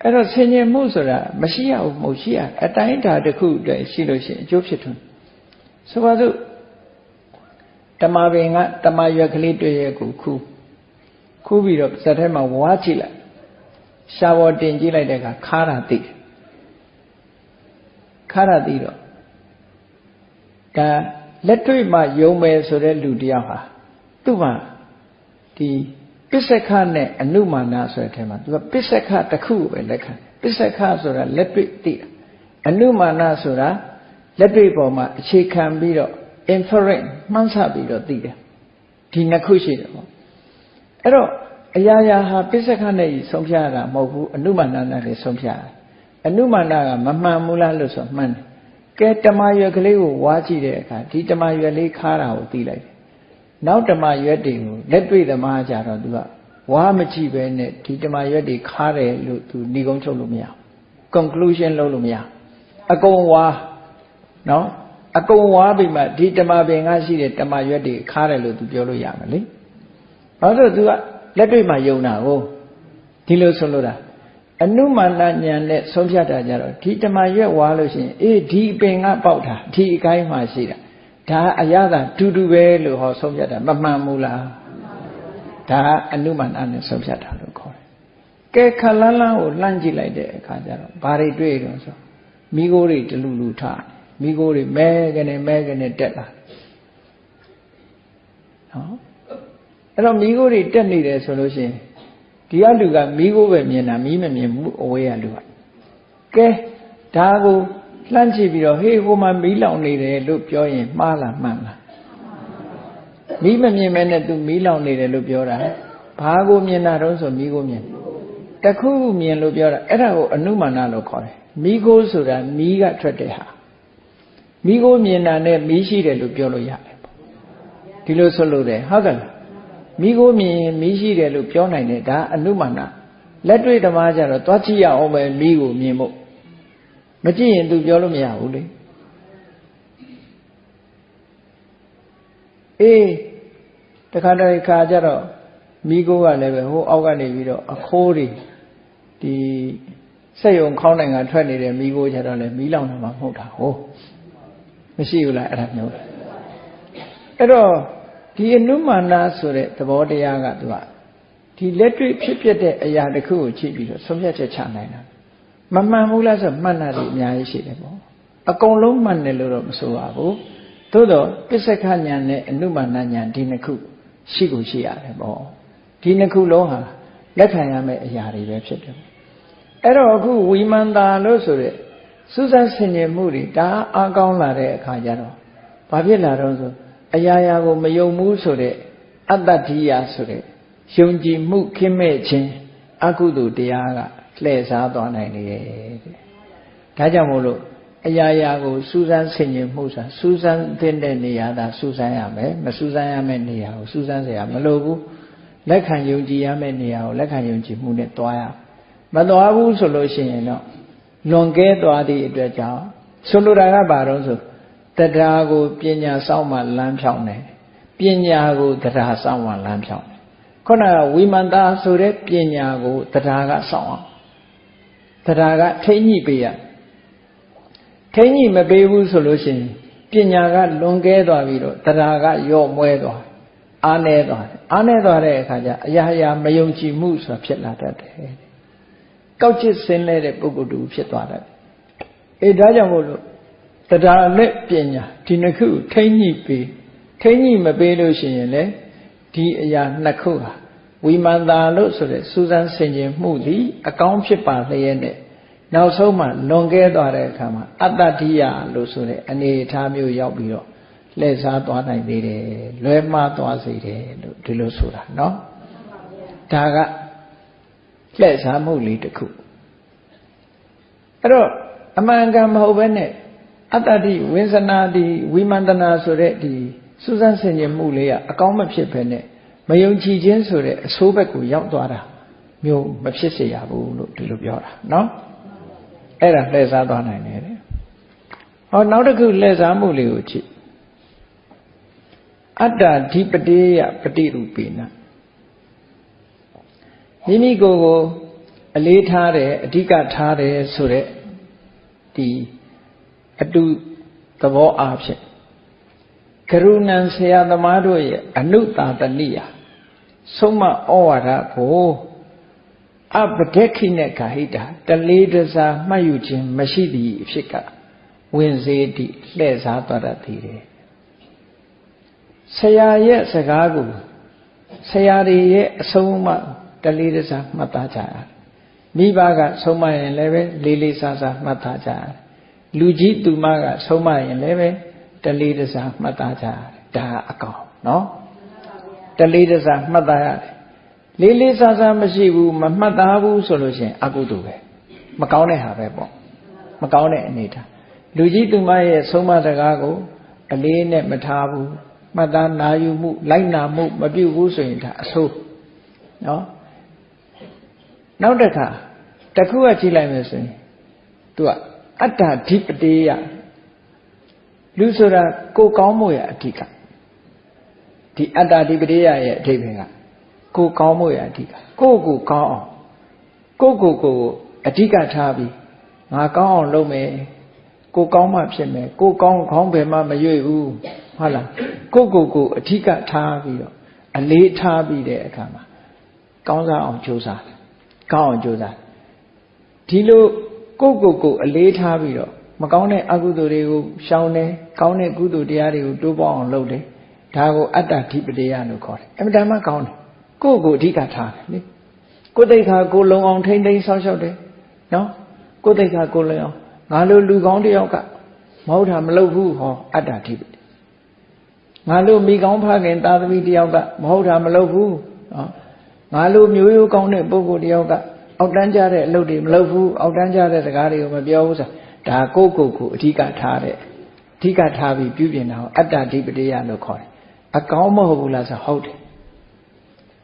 အဲ့တော့ဆင်ញင်မှုဆိုတာမရှိရဘူးမဟုတ်ရှိရအတိုင်းတာတစ်ခုတည်းရှိလို့ရှိရင်အကျိုးဖြစ်ထွန်းဆိုပါစို့တမပင်ကတမရွက်ကလေးတွေ့ရဲ့ကိုခူးခူးပြီးတော့စက်ထဲမှာဝါးကြည့်လိုက်ရှားပေါ်တင်ကြည့်လိုက်တဲ့အခါခါတာသိတယ်ခါတာသိတော့ဒါလက်တွေ့မှယုံမယ်ဆိုတဲ့လူတယောက်ဟာသူ့မှာဒီ ပစ္စကနဲ့အနုမာနဆိုတဲ့အထက်မှာသူကပစ္စကတစ်ခုပဲလက်ခံပစ္စကဆိုတာလက်တွေ့သိတာအနုမာနဆိုတာလက်တွေ့ပေါ်မှာအခြေခံပြီးတော့ inference မှန်းဆပြီးတော့သိတယ်ဒီနှစ်ခုရှိတယ်ပေါ့အဲ့တော့အရာရာဟာပစ္စကနဲ့ဆုံးဖြတ်ရတာမဟုတ်ဘူးအနုမာနနဲ့လည်းဆုံးဖြတ်ရတယ်အနုမာနကမမှန်ဘူးလားလို့ဆိုမှန်တယ်ကဲတမရွက်ကလေးကိုဝါကြည့်တဲ့အခါဒီတမရွက်လေးခါတာကိုသိလိုက်တယ် နောက်ဓမ္မရွက်တွေကိုလက်တွေ့ဓမ္မကြတော့သူကဝါမကြည့်ပဲနဲ့ဒီဓမ္မရွက်တွေခါတယ်လို့သူဏီကုံးချုပ်လို့မရ conclusion လုပ်လို့မရအကုန်ဝါနော်အကုန်ဝါပြီးမှဒီတမပင်ကရှိတဲ့တမရွက်တွေခါတယ်လို့သူပြောလို့ရမယ်လေဘာလို့သူကလက်တွေ့မှာယုံတာကိုဒီလိုဆိုလို့တာအနုမာနဉာဏ်နဲ့ဆုံးဖြတ်တာကြတော့ဒီတမရွက်ဝါလို့ရှိရင်အေးဒီပင်ကပေါက်တာဒီအကိုင်းမှာရှိတာ ဒါအရသာတူတူပဲလို့ဟောဆုံးဖြတ်တာမမှန်ဘူးလားဒါအနုမာနနဲ့ဆုံးဖြတ်တာလို့ခေါ်တယ်ကဲခလန်းလန်းကိုလှမ်းကြည့်လိုက်တဲ့အခါကျတော့ဘာတွေတွေ့တော့ဆိုမိโกတွေတလူလူထားမိโกတွေမဲကနေမဲကနေတက်လာနော်အဲ့တော့မိโกတွေတက်နေတယ်ဆိုလို့ရှိရင်ဒီအလူကမိโกပဲမြင်တာမိမမြင်ဘူးအဝေးကလူကကဲဒါကို လှမ်းကြည့်ပြီးတော့ဟေးဟိုမှာမီးလောင်နေတယ်လို့ပြောရင်မှားလားမှန်လားမီးမမြင်မဲနဲ့သူမီးလောင်နေတယ်လို့ပြောတာဘာကိုမြင်တာတော့ဆိုမီးကိုမြင်တခုမြင်လို့ပြောတာအဲ့ဒါကိုအနုမာနလို့ခေါ်တယ်မီးကိုဆိုတာမီးကထွက်တဲ့ဟာမီးကိုမြင်တာနဲ့မီးရှိတယ်လို့ပြောလို့ရတယ်ပေါ့ဒီလိုဆိုလို့တယ်ဟုတ်ကဲ့မီးကိုမြင်မီးရှိတယ်လို့ပြောနိုင်တယ်ဒါအနုမာနလက်တွေ့ဓမ္မကြတော့သွားကြည့်ရအောင်ပဲမီးကိုမြင်ဖို့ မကြည့်ရင် तू ပြောလို့မရဘူးလေအေးတခါတည်းခါကြတော့မိကိုကလည်းပဲဟိုအောက်ကနေပြီးတော့အခိုးတွေဒီစိတ်ုံခေါင်းနိုင်ငံထွက်နေတဲ့မိကိုကြတော့လည်းမီးလောင်နေမှာမဟုတ်တာဟိုမရှိဘူးလားအဲ့ဒါမျိုးအဲ့တော့ဒီအနုမာနဆိုတဲ့သဘောတရားကသူကဒီလက်တွေ့ဖြစ်ပျက်တဲ့အရာတစ်ခုကိုကြည့်ပြီးတော့ဆုံးဖြတ်ချက်ချနိုင်တာ မမှန်ဘူးလားဆိုမှန်တာတွေအများကြီးရှိတယ်ပေါ့အကုန်လုံးမှန်တယ်လို့တော့မဆိုပါဘူးသို့တော့ပစ္စကညာနဲ့အနုမာနညာဒီနှစ်ခုရှိကိုရှိရတယ်ပေါ့ဒီနှစ်ခုလုံးဟာလက်ခံရမယ့်အရာတွေပဲဖြစ်တယ်အဲ့တော့အခုဝီမန္တာလို့ဆိုတဲ့စူးစမ်းဆင်ခြင်မှုတွေဒါအားကောင်းလာတဲ့အခါကျတော့ဘာဖြစ်လာတော့ဆိုအရာရာကိုမယုံဘူးဆိုတဲ့အတ္တတိယဆိုတဲ့ယုံကြည်မှုခင်းမဲ့ခြင်းအကုသိုလ်တရားက လှည့်စားသွားနိုင်လေတဲ့ဒါကြောင့်မို့လို့အရာရာကိုစူးစမ်းဆင်ခြင်မှုဆိုတာစူးစမ်းတဲ့နေရာသာစူးစမ်းရမယ်မစူးစမ်းရမယ့်နေရာကိုစူးစမ်းเสียမလိုဘူးလက်ခံယုံကြည်ရမယ့်နေရာကိုလက်ခံယုံကြည်မှုနဲ့တွားရမတွားဘူးဆိုလို့ရှိရင်တော့လွန်ကဲသွားသည့်အတွက်ကြောင့်ဆိုလိုတာကဘာတော့ဆိုတရားကိုပညာစောင့်မှလမ်းဖြောင်းတယ်ပညာကိုတရားစောင့်မှလမ်းဖြောင်းတယ်ခုနကဝိမန္တာဆိုတဲ့ပညာကိုတရားကစောင့်အောင် တရားကထိမ့်ညှိပေးရထိမ့်ညှိမပေးဘူးဆိုလို့ရှိရင်ပညာကလွန်ကဲသွားပြီးတော့တရားကယော့မွဲသွားအားနေသွားတယ်အားနေသွားတဲ့အခါကျအရာရာမယုံကြည်မှုဆိုတာဖြစ်လာတတ်တယ်ကောက်ချစ်စင်းလဲတဲ့ပုဂ္ဂိုလ်တူဖြစ်သွားတယ်အေးဒါကြောင့်မို့လို့တရားနဲ့ပညာဒီနှစ်ခုထိမ့်ညှိပေးထိမ့်ညှိမပေးလို့ရှိရင်လေဒီအရာနှစ်ခုဟာ ဝိမာန်တာလို့ဆိုတဲ့စူးစမ်းဆင်ခြင်မှုသည်အကောင်းဖြစ်ပါလျက်နဲ့နောက်ဆုံးမှလွန်ကဲသွားတဲ့အခါမှာအတ္တတိယလို့ဆိုတဲ့အနေအထားမျိုးရောက်ပြီးတော့လှည့်စားသွားနိုင်သေးတယ်လွဲမှားသွားစေတယ်လို့ဒီလိုဆိုတာเนาะဒါကလှည့်စားမှုလေးတစ်ခုအဲ့တော့အမှန်ကန်မဟုတ်ဘဲနဲ့အတ္တတိဝိဇ္ဇနာတိဝိမန္တနာဆိုတဲ့ဒီစူးစမ်းဆင်ခြင်မှုလေးကအကောင်းမဖြစ်ဘဲနဲ့ မယုံကြည်ခြင်းဆိုတဲ့အဆိုးဘက်ကိုရောက်သွားတာမျိုးမဖြစ်စေရဘူးလို့ဒီလိုပြောတာနော်အဲ့ဒါလှည့်စားသွားနိုင်တယ်တဲ့ဟောနောက်တစ်ခုလှည့်စားမှုလေးကိုကြည့်အတ္တဓိပတိယပฏิရူပိနမိမိကိုယ်ကိုအလေးထားတယ်အဓိကထားတယ်ဆိုတဲ့ဒီအတုသဘောအားဖြင့် ကရုဏန်ဆရာသမားတို့ရဲ့အနုတာတနိယဆုံးမဩဝါဒကိုအပဒက်ခိနဲ့ခာဟိတာတလေးတစားမှတ်ယူခြင်းမရှိသည့်အဖြစ်ကဝင်စေသည့်လှည့်စားသွားတတ်သည်တယ်ဆရာရဲ့စကားကိုဆရာတွေရဲ့အဆုံးအမတလေးတစားမှတ်သားကြရတယ်မိဘကဆုံးမရင်လည်းပဲလေးလေးစားစားမှတ်သားကြရတယ်လူကြီးသူမကဆုံးမရင်လည်းပဲ တလေးတစားမှတ်သားကြရတယ်ဒါအကောင်နော်တလေးတစားမှတ်သားရတယ်လေးလေးစားစားမရှိဘူးမမှတ်သားဘူးဆိုလို့ရှိရင်အကုသိုလ်ပဲမကောင်းတဲ့ဟာပဲပေါ့မကောင်းတဲ့အနေထားလူကြီးသူမရဲ့ဆုံးမစကားကိုအလေးနဲ့မထားဘူးမှတ်သားနာယူမှုလိုက်နာမှုမပြုဘူးဆိုရင်ဒါအဆိုးနော်နောက်တစ်ခါတခုကကြည့်လိုက်မယ်ဆိုရင်သူကအတ္တဓိပတိယ လူဆိုတာကိုကောင်းမှုရအဓိကဒီအတ္တဒီပရိယရဲ့အဓိပ္ပာယ်ကကိုကောင်းမှုရအဓိကကိုကိုကောင်းအောင်ကိုကိုကိုအဓိကထားပြီးငါကောင်းအောင်လုပ်မယ်ကိုကောင်းမှဖြစ်မယ်ကိုကောင်းခေါင်းဘယ်မှမရွေ့ဘူးဟုတ်လားကိုကိုကိုအဓိကထားပြီးတော့အလေးထားပြီးတဲ့အခါမှာကောင်းစားအောင်ကြိုးစားတယ်ကောင်းအောင်ကြိုးစားဒီလိုကိုကိုကိုအလေးထားပြီးတော့ မကောင်းတဲ့အကုသိုလ်တွေကိုရှောင်တယ်ကောင်းတဲ့ကုသိုလ်တရားတွေကိုတိုးပေါအောင်လုပ်တယ်ဒါကိုအတ္တဓိပတိယလို့ခေါ်တယ်အမှန်တမ်းကောင်းတယ်ကိုကိုအဓိကထားတယ်လေကိုသိက္ခာကိုလုံအောင်ထိမ့်သိမ်းဆောက်ရှောက်တယ်နော်ကိုသိက္ခာကိုလုံအောင်ငါလိုလူကောင်းတယောက်ကမဟုတ်တာမလုပ်ဘူးဟောအတ္တဓိပတိငါလိုမိကောင်းဖခင်သာသမီတယောက်ကမဟုတ်တာမလုပ်ဘူးနော်ငါလိုမျိုးရိုးကောင်းတဲ့ပုဂ္ဂိုလ်တယောက်ကအောက်တန်းကြတဲ့အလုပ်တွေမလုပ်ဘူးအောက်တန်းကြတဲ့စကားတွေကိုမပြောဘူးဆို ဒါကိုယ့်ကိုယ်ကိုအဓိကထားတဲ့အဓိကထားပြီးပြုပြင်တာကိုအတ္တဓိပတိယလို့ခေါ်တယ်အကောင်းမဟုတ်ဘူးလားဆိုဟုတ်တယ်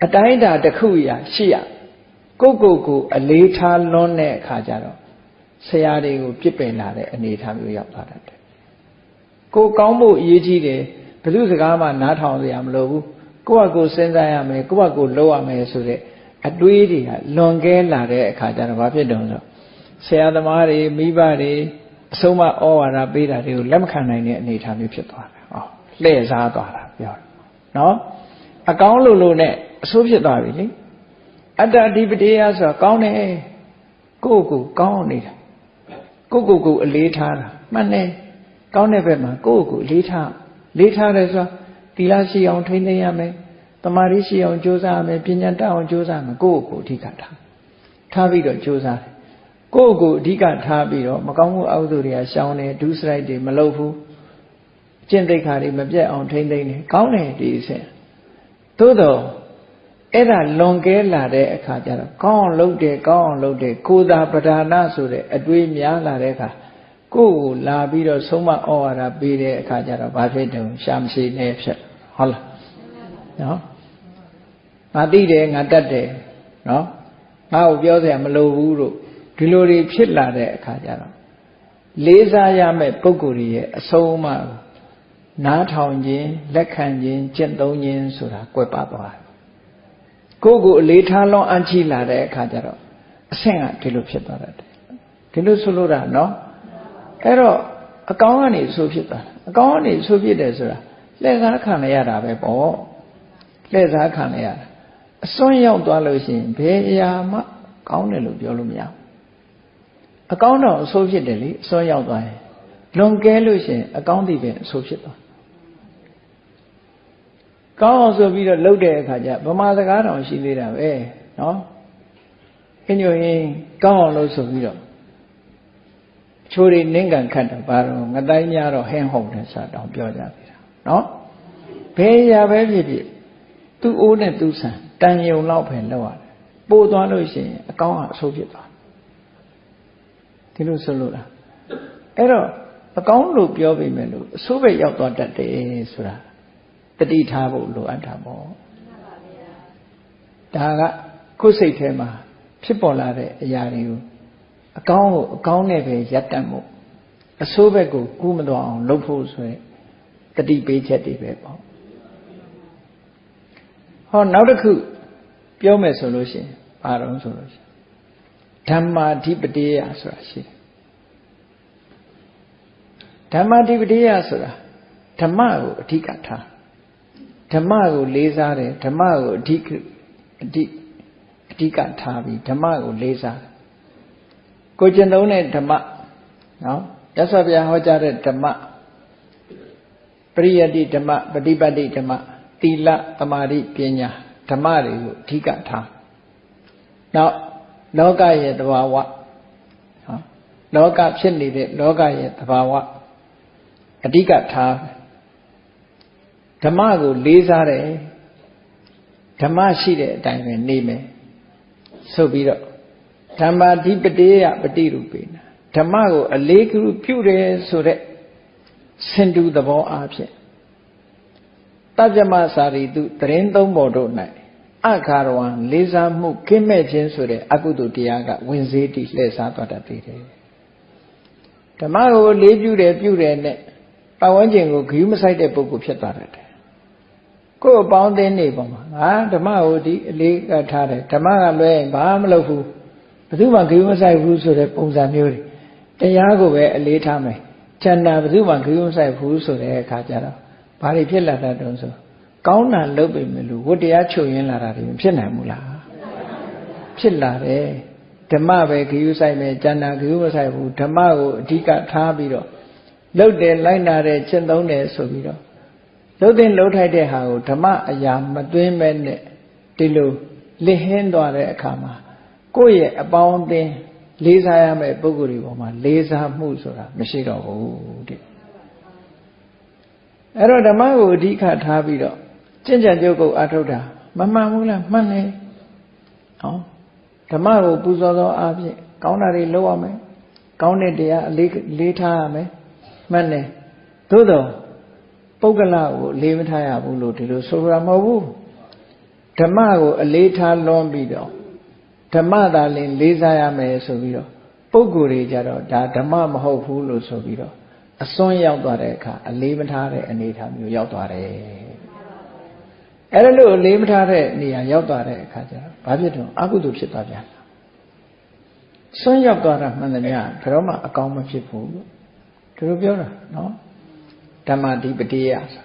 အတိုင်းအတာတစ်ခုရာရှိရကိုယ့်ကိုယ်ကိုအလေးထားလွန်းတဲ့အခါကျတော့ဆရာတွေကိုပြစ်ပင်လာတဲ့အနေအထားမျိုးရောက်သွားတတ်တယ်ကိုယ်ကောင်းဖို့အရေးကြီးတယ်ဘယ်သူစကားမှနားထောင်စရာမလိုဘူးကိုယ့်ဟာကိုယ်စဉ်းစားရမယ်ကိုယ့်ဟာကိုယ်လုပ်ရမယ်ဆိုတဲ့အတွေးတွေကလွန်ကဲလာတဲ့အခါကျတော့ဘာဖြစ်တုံးဆို ဆရာသမားတွေမိဘတွေအဆုံးမဩဝါဒပေးတာတွေကိုလက်မခံနိုင်တဲ့အနေအထားမျိုးဖြစ်သွားတယ်ဟောလှည့်စားသွားတာပြောတယ်နော်အကောင်းလို့လို့နဲ့အဆိုးဖြစ်သွားပြီလေအတ္တအဓိပတိယဆိုတာကောင်းတယ်ကိုယ့်ကိုကောင်းနေတာကိုယ့်ကိုယ်ကိုအလေးထားတာမှန်တယ်ကောင်းတဲ့ဘက်မှာကိုယ့်ကိုအလေးထားလေးထားတယ်ဆိုတာသီလရှိအောင်ထိန်းသိမ်းရမယ်တမာရီရှိအောင်ကြိုးစားရမယ်ပညာတတ်အောင်ကြိုးစားမယ်ကိုယ့်ကိုအဓိကထားထားပြီးတော့ကြိုးစားတယ် ကိုယ့်ကိုအဓိကထားပြီးတော့မကောင်းမှုအကုသိုလ်တွေကရှောင်တယ်ဒုစရိုက်တွေမလုပ်ဘူးကျင့်သိက္ခာတွေမပြတ်အောင်ထိန်းသိမ်းတယ်ကောင်းတယ်ဒီအစဉ်သို့တော့အဲ့ဒါလွန်ကဲလာတဲ့အခါကျတော့ကောင်းအောင်လုပ်တယ်ကောင်းအောင်လုပ်တယ်ကိုသာပဓာနာဆိုတဲ့အတွေးများလာတဲ့အခါကိုယ့်ကိုလာပြီးတော့ဆုံးမဩဝါဒပေးတဲ့အခါကျတော့ဘာဖြစ်တုံရှာမရှိနေဖြစ်ဟုတ်လားနော်ငါသိတယ်ငါတတ်တယ်နော်ငါ့ကိုပြောစရာမလိုဘူးလို့ ဒီလိုတွေဖြစ်လာတဲ့အခါကျတော့လေးစားရမယ့်ပုံကိုယ်ရဲ့အဆုံးအမကိုနားထောင်ခြင်းလက်ခံခြင်းကျင့်သုံးခြင်းဆိုတာကွယ်ပသွားတယ်ကိုယ့်ကိုအလေးထားလွန်အံ့ချိလာတဲ့အခါကျတော့အဆင့်ကဒီလိုဖြစ်သွားတတ်တယ်ဒီလိုဆိုလို့တာနော်အဲ့တော့အကောင်းကနေဆိုဖြစ်သွားအကောင်းကနေဆိုဖြစ်တယ်ဆိုတာလက်စားခံရတာပဲပေါ့လက်စားခံရတာအစွန်းရောက်သွားလို့ရှိရင်ဘယ်အရာမှကောင်းတယ်လို့ပြောလို့မရဘူး အကောင်းတော့အဆိုးဖြစ်တယ်လေအစွန်းရောက်သွားရင်လွန်ကဲလို့ရှိရင်အကောင်းတွေပဲအဆိုးဖြစ်သွားကောင်းအောင်ဆိုပြီးတော့လှုပ်တဲ့အခါကျဗမာစကားတောင်ရှိသေးတာပဲနော်အညိုရင်ကောင်းအောင်လို့ဆိုပြီးတော့ချိုးတွေနင်းကန်ခတ်တာဘာတော့ငတိုင်းများတော့ဟင်းဟုန်တယ်ဆိုတော့ပြောကြသေးတာနော်ဘယ်ရာပဲဖြစ်ဖြစ်သူ့အိုးနဲ့သူ့ဆန်တန်ယုံလောက်ပဲလောက်ရတယ်ပို့သွားလို့ရှိရင်အကောင်းကအဆိုးဖြစ်သွား ဒီလိုဆိုလို့လားအဲ့တော့အကောင်းလို့ပြောပေမဲ့လို့အဆိုးပဲရောက်သွားတတ်တယ်ဆိုတာတတိထားဖို့လိုအပ်တာပေါ့ဒါကကိုယ်စိတ်ထဲမှာဖြစ်ပေါ်လာတဲ့အရာတွေကိုအကောင်းကိုအကောင်းနဲ့ပဲရပ်တန့်ဖို့အဆိုးဘက်ကိုကူးမသွားအောင်လုပ်ဖို့ဆိုရင်တတိပေးချက်တွေပဲပေါ့ဟောနောက်တစ်ခုပြောမယ်ဆိုလို့ရှိရင်ဘာတော့ဆိုလို့ရှိရင် ဓမ္မာဓိပတိယဆိုတာရှိတယ်ဓမ္မာဓိပတိယဆိုတာဓမ္မကိုအဓိကထားဓမ္မကိုလေးစားတယ်ဓမ္မကိုအဓိအဓိအဓိကထားပြီးဓမ္မကိုလေးစားတယ်ကိုကျင့်သုံးတဲ့ဓမ္မနော်ရသော်ဗျာဟောကြားတဲ့ဓမ္မပရိယတ္တိဓမ္မပฏิပတ်တိဓမ္မသီလသမာဓိပညာဓမ္မတွေကိုအဓိကထားနောက် လောကရဲ့သဘာဝနော်လောကဖြစ်နေတဲ့လောကရဲ့သဘာဝအဓိကထားဓမ္မကိုလေးစားတယ်ဓမ္မရှိတဲ့အတိုင်းပဲနေမယ်ဆိုပြီးတော့ဓမ္မာဓိပတိယပฏิရူပေနာဓမ္မကိုအလေးကရုပြုတယ်ဆိုတဲ့စင်တူသဘောအားဖြင့်တပ္ပမစာရီတုတရင်သုံးပေါ်တို့၌ အခါရဝံလေးစားမှုကင်းမဲ့ခြင်းဆိုတဲ့အကုသိုလ်တရားကဝင်စေးတည်လှည့်စားသွားတတ်သေးတယ်ဓမ္မကိုလေးပြုတယ်ပြုတယ်နဲ့ပတ်ဝန်းကျင်ကိုဂယုမဆိုင်တဲ့ပုဂ္ဂိုလ်ဖြစ်သွားတတ်တယ်ကိုယ်အပေါင်းအသင်းနေပုံမှာငါဓမ္မကိုဒီအလေးကထားတယ်ဓမ္မကလွဲရင်ဘာမှမလုပ်ဘူးဘယ်သူမှဂယုမဆိုင်ဘူးဆိုတဲ့ပုံစံမျိုးတွေတရားကိုပဲအလေးထားမယ်ချန္တာဘယ်သူမှဂယုမဆိုင်ဘူးဆိုတဲ့အခါကျတော့ဘာတွေဖြစ်လာတတ်တုံးဆို ကောင်းတာလုပ်ပေမဲ့လို့ဝတ္တရားချုပ်ရင်းလာတာတွေဖြစ်နိုင်ဘူးလားဖြစ်လာတယ်ဓမ္မပဲဂယုဆိုင်မယ်ကျန်တာဂယုမဆိုင်ဘူးဓမ္မကိုအဓိကထားပြီးတော့လှုပ်တယ်လိုက်နာတယ်ကျင့်သုံးတယ်ဆိုပြီးတော့လှုပ်တဲ့လှုပ်ထိုက်တဲ့ဟာကိုဓမ္မအရာမသွင်းမဲ့နဲ့ဒီလိုလစ်ဟင်းသွားတဲ့အခါမှာကိုယ့်ရဲ့အပေါင်းအသင်းလေးစားရမယ့်ပုံကိုယ်တွေပေါ်မှာလေးစားမှုဆိုတာမရှိတော့ဘူးတဲ့အဲ့တော့ဓမ္မကိုအဓိကထားပြီးတော့ ကျင့်ကြံကြုတ်ကုတ်အထုတ်တာမမှန်ဘူးလားမှန်တယ်ဟောဓမ္မကိုပူဇော်သောအဖြစ်ကောင်းတာတွေလုပ်ရမယ်ကောင်းတဲ့တရားအလေးလေးထားရမယ်မှန်တယ်သို့တော့ပုဂ္ဂလကိုအလေးမထားရဘူးလို့ဒီလိုဆိုရမဟုတ်ဘူးဓမ္မကိုအလေးထားလွန်ပြီးတော့ဓမ္မသာလင်လေးစားရမယ်ဆိုပြီးတော့ပုဂ္ဂိုလ်တွေကြတော့ဒါဓမ္မမဟုတ်ဘူးလို့ဆိုပြီးတော့အစွန်းရောက်သွားတဲ့အခါအလေးမထားတဲ့အနေအထားမျိုးရောက်သွားတယ် အဲ့ဒါလို့အလေးမထားတဲ့နေရာရောက်သွားတဲ့အခါကျတော့ဘာဖြစ်တော့အကုသိုလ်ဖြစ်သွားပြန်တာစွန်းရောက်သွားတာမှန်တယ်များဘယ်တော့မှအကောင်းမဖြစ်ဘူးလို့သူတို့ပြောတာနော်ဓမ္မဓိပတိယဆို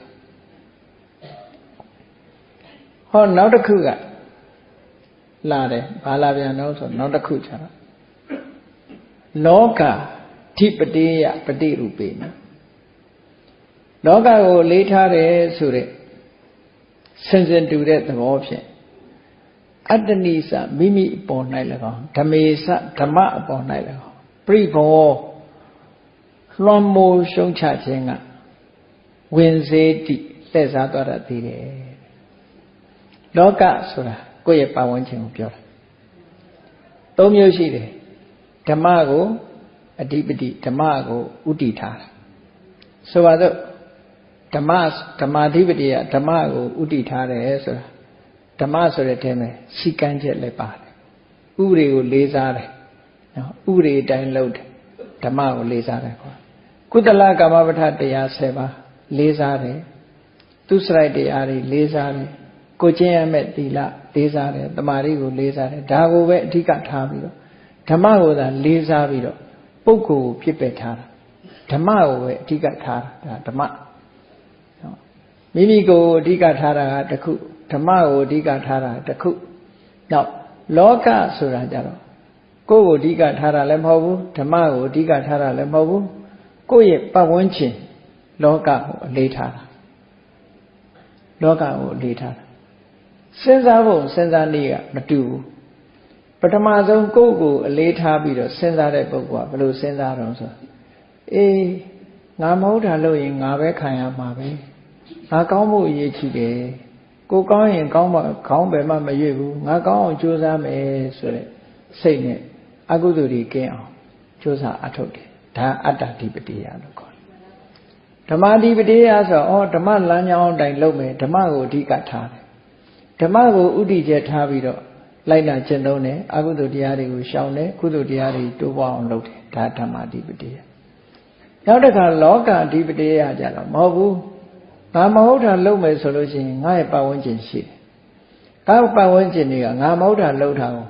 ဟောနောက်တစ်ခုကလာတယ်ဘာလာပြန်တော့ဆိုနောက်တစ်ခုကျတော့လောကဓိပတိယပฏิရူပေနလောကကိုလေးထားတယ်ဆိုတဲ့ စင်စင်တူတဲ့သဘောဖြင့်အတ္တနိစမိမိအပေါ်၌၎င်းဓမေစဓမ္မအပေါ်၌၎င်းပြိဘောလွှမ်းမိုးရှုံးချခြင်းကဝင်စေတိလှည့်စားသွားတတ်သေးတယ်လောကဆိုတာကိုယ့်ရဲ့ပတ်ဝန်းကျင်ကိုပြောတာသုံးမျိုးရှိတယ်ဓမ္မကိုအဓိပတိဓမ္မကိုဥတည်ထားတာဆိုပါတော့ ဓမ္မဓမ္မာဓိပတိကဓမ္မကိုဥတည်ထားတယ်ဆိုတာဓမ္မဆိုတဲ့အဲမှာစီကံချက်လည်းပါတယ်ဥပဒေကိုလေးစားတယ်နော်ဥပဒေအတိုင်းလုပ်တယ်ဓမ္မကိုလေးစားတယ်ခေါ်ကုသလကာမပဋ္ဌတရား7ပါးလေးစားတယ်သူစရိုက်တရားတွေလေးစားတယ်ကိုကျင့်ရမယ့်သီလလေးစားတယ်တမာရီကိုလေးစားတယ်ဒါကိုပဲအဓိကထားပြီးတော့ဓမ္မကိုသာလေးစားပြီးတော့ပုဂ္ဂိုလ်ကိုဖြစ်ပယ်ထားတာဓမ္မကိုပဲအဓိကထားတာဒါဓမ္မ မိမိကိုအဓိကထားတာကတစ်ခုဓမ္မကိုအဓိကထားတာတစ်ခုနောက်လောကဆိုတာကြတော့ကိုယ့်ကိုအဓိကထားတာလည်းမဟုတ်ဘူးဓမ္မကိုအဓိကထားတာလည်းမဟုတ်ဘူးကိုယ့်ရဲ့ပတ်ဝန်းကျင်လောကကိုအလေးထားတာလောကကိုအလေးထားတာစဉ်းစားဖို့စဉ်းစားနည်းကမတူဘူးပထမဆုံးကိုယ့်ကိုအလေးထားပြီးတော့စဉ်းစားတဲ့ပုဂ္ဂိုလ်ကဘယ်လိုစဉ်းစားတော့ဆိုအေးငါမဟုတ်တာလို့ရင်ငါပဲခံရမှာပဲ ငါကောင်းဖို့အရေးကြီးတယ်ကိုကောင်းရင်ကောင်းမှခေါင်းပဲမှမရွေ့ဘူးငါကောင်းအောင်ကြိုးစားမယ်ဆိုတဲ့စိတ်နဲ့အကုသိုလ်တွေကင်းအောင်ကြိုးစားအထုတ်တယ်ဒါအတ္တဓိပတိယလို့ခေါ်တယ်ဓမ္မဓိပတိယဆိုတော့ဩဓမ္မလမ်းကြောင်းအတိုင်းလုပ်မယ်ဓမ္မကိုအဓိကထားတယ်ဓမ္မကိုဥတည်ချက်ထားပြီးတော့လိုက်နာကျင့်သုံးတယ်အကုသိုလ်တရားတွေကိုရှောင်တယ်ကုသိုလ်တရားတွေတိုးပွားအောင်လုပ်တယ်ဒါဓမ္မဓိပတိယနောက်တစ်ခါလောကအဓိပတိယကြတော့မဟုတ်ဘူး ငါမဟုတ်တာလုပ်မယ်ဆိုလို့ရှိရင်ငါရဲ့ပတ်ဝန်းကျင်ရှိတယ်။ကာပတ်ဝန်းကျင်တွေကငါမဟုတ်တာလုပ်တာကို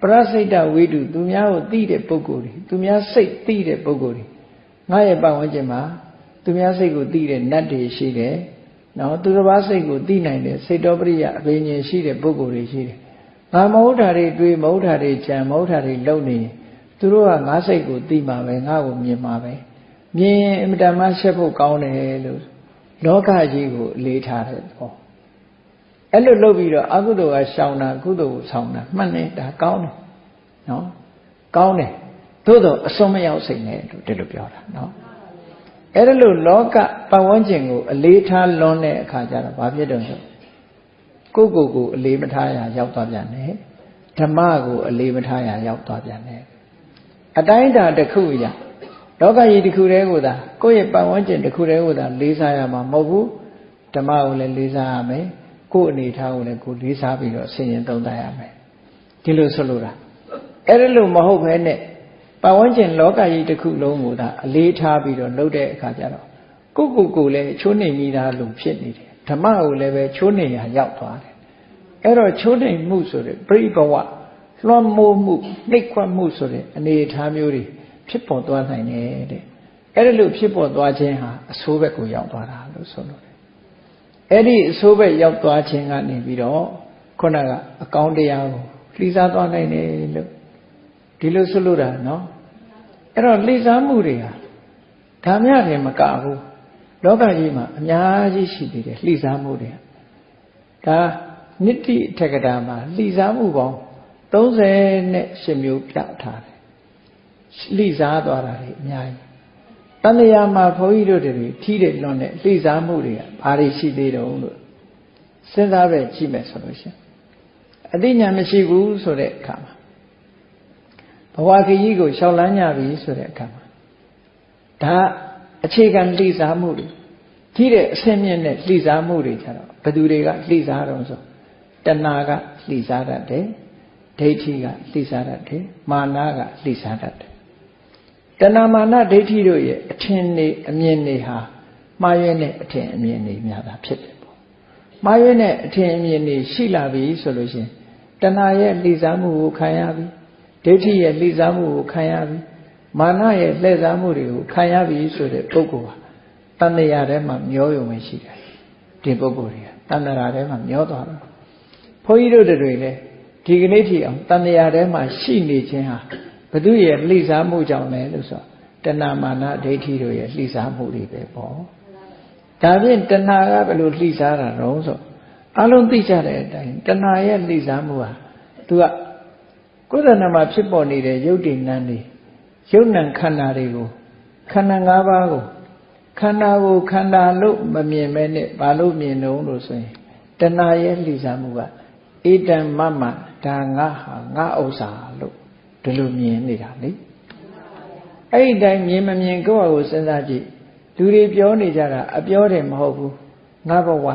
ပရစိတ်တဝိတုသူများကိုသိတဲ့ပုဂ္ဂိုလ်တွေသူများစိတ်သိတဲ့ပုဂ္ဂိုလ်တွေငါရဲ့ပတ်ဝန်းကျင်မှာသူများစိတ်ကိုသိတဲ့နတ်တွေရှိတယ်။နော်သူတစ်ပါးစိတ်ကိုသိနိုင်တဲ့စိတ်တော်ပရိယအဘိညာဉ်ရှိတဲ့ပုဂ္ဂိုလ်တွေရှိတယ်။ငါမဟုတ်တာတွေတွေးမဟုတ်တာတွေကြံမဟုတ်တာတွေလုပ်နေသူတို့ကငါစိတ်ကိုသိမှာပဲငါ့ကိုမြင်မှာပဲမြင်ရင်အမြဲတမ်းရှက်ဖို့ကောင်းတယ်လို့ လောကကြီးကိုအလေးထားတဲ့ဟောအဲ့လိုလုပ်ပြီးတော့အကုသိုလ်ကရှောင်တာကုသိုလ်ကိုဆောင်တာမှတ်နေဒါကောင်းတယ်နော်ကောင်းတယ်သို့တော့အစွန်းမရောက်စိတ်နဲ့လို့ဒီလိုပြောတာနော်အဲ့ဒါလို့လောကပတ်ဝန်းကျင်ကိုအလေးထားလွန်းတဲ့အခါကျတော့ဘာဖြစ်တော့ဆိုကိုယ့်ကိုယ်ကိုအလေးမထားရရောက်သွားပြန်တယ်ဓမ္မကိုအလေးမထားရရောက်သွားပြန်တယ်အတိုင်းတာတစ်ခုရ လောကကြီးတစ်ခုတည်းကိုသာကိုယ့်ရဲ့ပတ်ဝန်းကျင်တစ်ခုတည်းကိုသာလေးစားရမှာမဟုတ်ဘူးဓမ္မကိုလည်းလေးစားရမယ်ကိုယ့်အနေထားကိုလည်းကိုလေးစားပြီးတော့ဆင်ញင်သုံးသပ်ရမယ်ဒီလိုဆိုလိုတာအဲ့ဒါလို့မဟုတ်ဘဲနဲ့ပတ်ဝန်းကျင်လောကကြီးတစ်ခုလုံးကိုသာအလေးထားပြီးတော့လုပ်တဲ့အခါကျတော့ကိုကိုကိုလည်းချိုးနေမိတာလို့ဖြစ်နေတယ်ဓမ္မကိုလည်းပဲချိုးနေရရောက်သွားတယ်အဲ့တော့ချိုးနေမှုဆိုတဲ့ပြိဘဝလွှမ်းမိုးမှုနှိပ်ခွက်မှုဆိုတဲ့အနေအထားမျိုးတွေ ဖြစ်ပေါ်သွားနိုင်တယ်တဲ့အဲ့ဒါလို့ဖြစ်ပေါ်သွားခြင်းဟာအဆိုးဘက်ကိုရောက်သွားတာလို့ဆိုလို့တယ်အဲ့ဒီအဆိုးဘက်ရောက်သွားခြင်းကနေပြီးတော့ခုနကအကောင်းတရားကိုလှီးစားသွားနိုင်တယ်လို့ဒီလိုဆိုလို့တာနော်အဲ့တော့လှီးစားမှုတွေဟာဒါမြတယ်မကဘူးလောကကြီးမှာအများကြီးရှိသေးတယ်လှီးစားမှုတွေဒါနိတိအထက်ကတာမှာလှီးစားမှုပေါင်း38မျိုးပြထားတယ် လှီးစားသွားတာတွေအများကြီးတန်လျာမှာဘုန်းကြီးတို့တွေထီးတယ်လွန်တဲ့လှီးစားမှုတွေကဘာတွေရှိသေးတုံးလို့စဉ်းစားပဲကြည့်မယ်ဆိုလို့ရှိရင်အသိဉာဏ်မရှိဘူးဆိုတဲ့အခါမှာဘဝခရီးကိုရှောက်လန်းကြပြီဆိုတဲ့အခါမှာဒါအခြေခံလှိစားမှုတွေကြီးတဲ့အဆင့်မြင့်တဲ့လှိစားမှုတွေကြတော့ဘယ်သူတွေကလှိစားတော့ဆိုတဏှာကလှိစားတတ်တယ်ဒိဋ္ဌိကလှိစားတတ်တယ်မာနကလှိစားတတ်တယ် တဏှာမာနဒိဋ္ဌိတို့ရဲ့အထင်နေအမြင်တွေဟာမှားယွင်းတဲ့အထင်အမြင်တွေများတာဖြစ်တယ်ပေါ့မှားယွင်းတဲ့အထင်အမြင်တွေရှိလာပြီဆိုလို့ရှိရင်တဏှာရဲ့လှိစားမှုကိုခံရပြီဒိဋ္ဌိရဲ့လှိစားမှုကိုခံရပြီမာနရဲ့လှည့်စားမှုတွေကိုခံရပြီဆိုတဲ့ပုဂ္ဂိုလ်ဟာတဏှာထဲမှာမျောယုံပဲရှိတယ်ဒီပုဂ္ဂိုလ်တွေကတဏှာထဲမှာမျောသွားတယ်ဘုန်းကြီးတို့တွေလည်းဒီကနေ့ထိအောင်တဏှာထဲမှာရှိနေခြင်းဟာ ဘု து ရဲ့လှိစားမှုကြောင့်လဲလို့ဆိုတဏှာမာနဒိဋ္ဌိတို့ရဲ့လှိစားမှုတွေပဲပေါ့ဒါဖြင့်တဏှာကဘယ်လိုလှိစားတာတော့ဆိုအလုံးသိကြတဲ့အတိုင်းတဏှာရဲ့လှိစားမှုဟာသူကကိုယ်တဏ္ဍမှာဖြစ်ပေါ်နေတဲ့ယုတ်တိနန်းတွေယုတ်နံခန္ဓာတွေကိုခန္ဓာ၅ပါးကိုခန္ဓာကိုခန္ဓာလို့မမြင်မဲနဲ့ဘာလို့မြင်တော့လို့ဆိုရင်တဏှာရဲ့လှိစားမှုကဣတံမမဒါငါဟာငါဥစ္စာလို့ ဒီလိုမြင်နေတာလေအဲ့ဒီတိုင်းမြင်မမြင်ကိုယ့်အကိုစဉ်းစားကြည့်လူတွေပြောနေကြတာအပြောတယ်မဟုတ်ဘူးငါဘဝ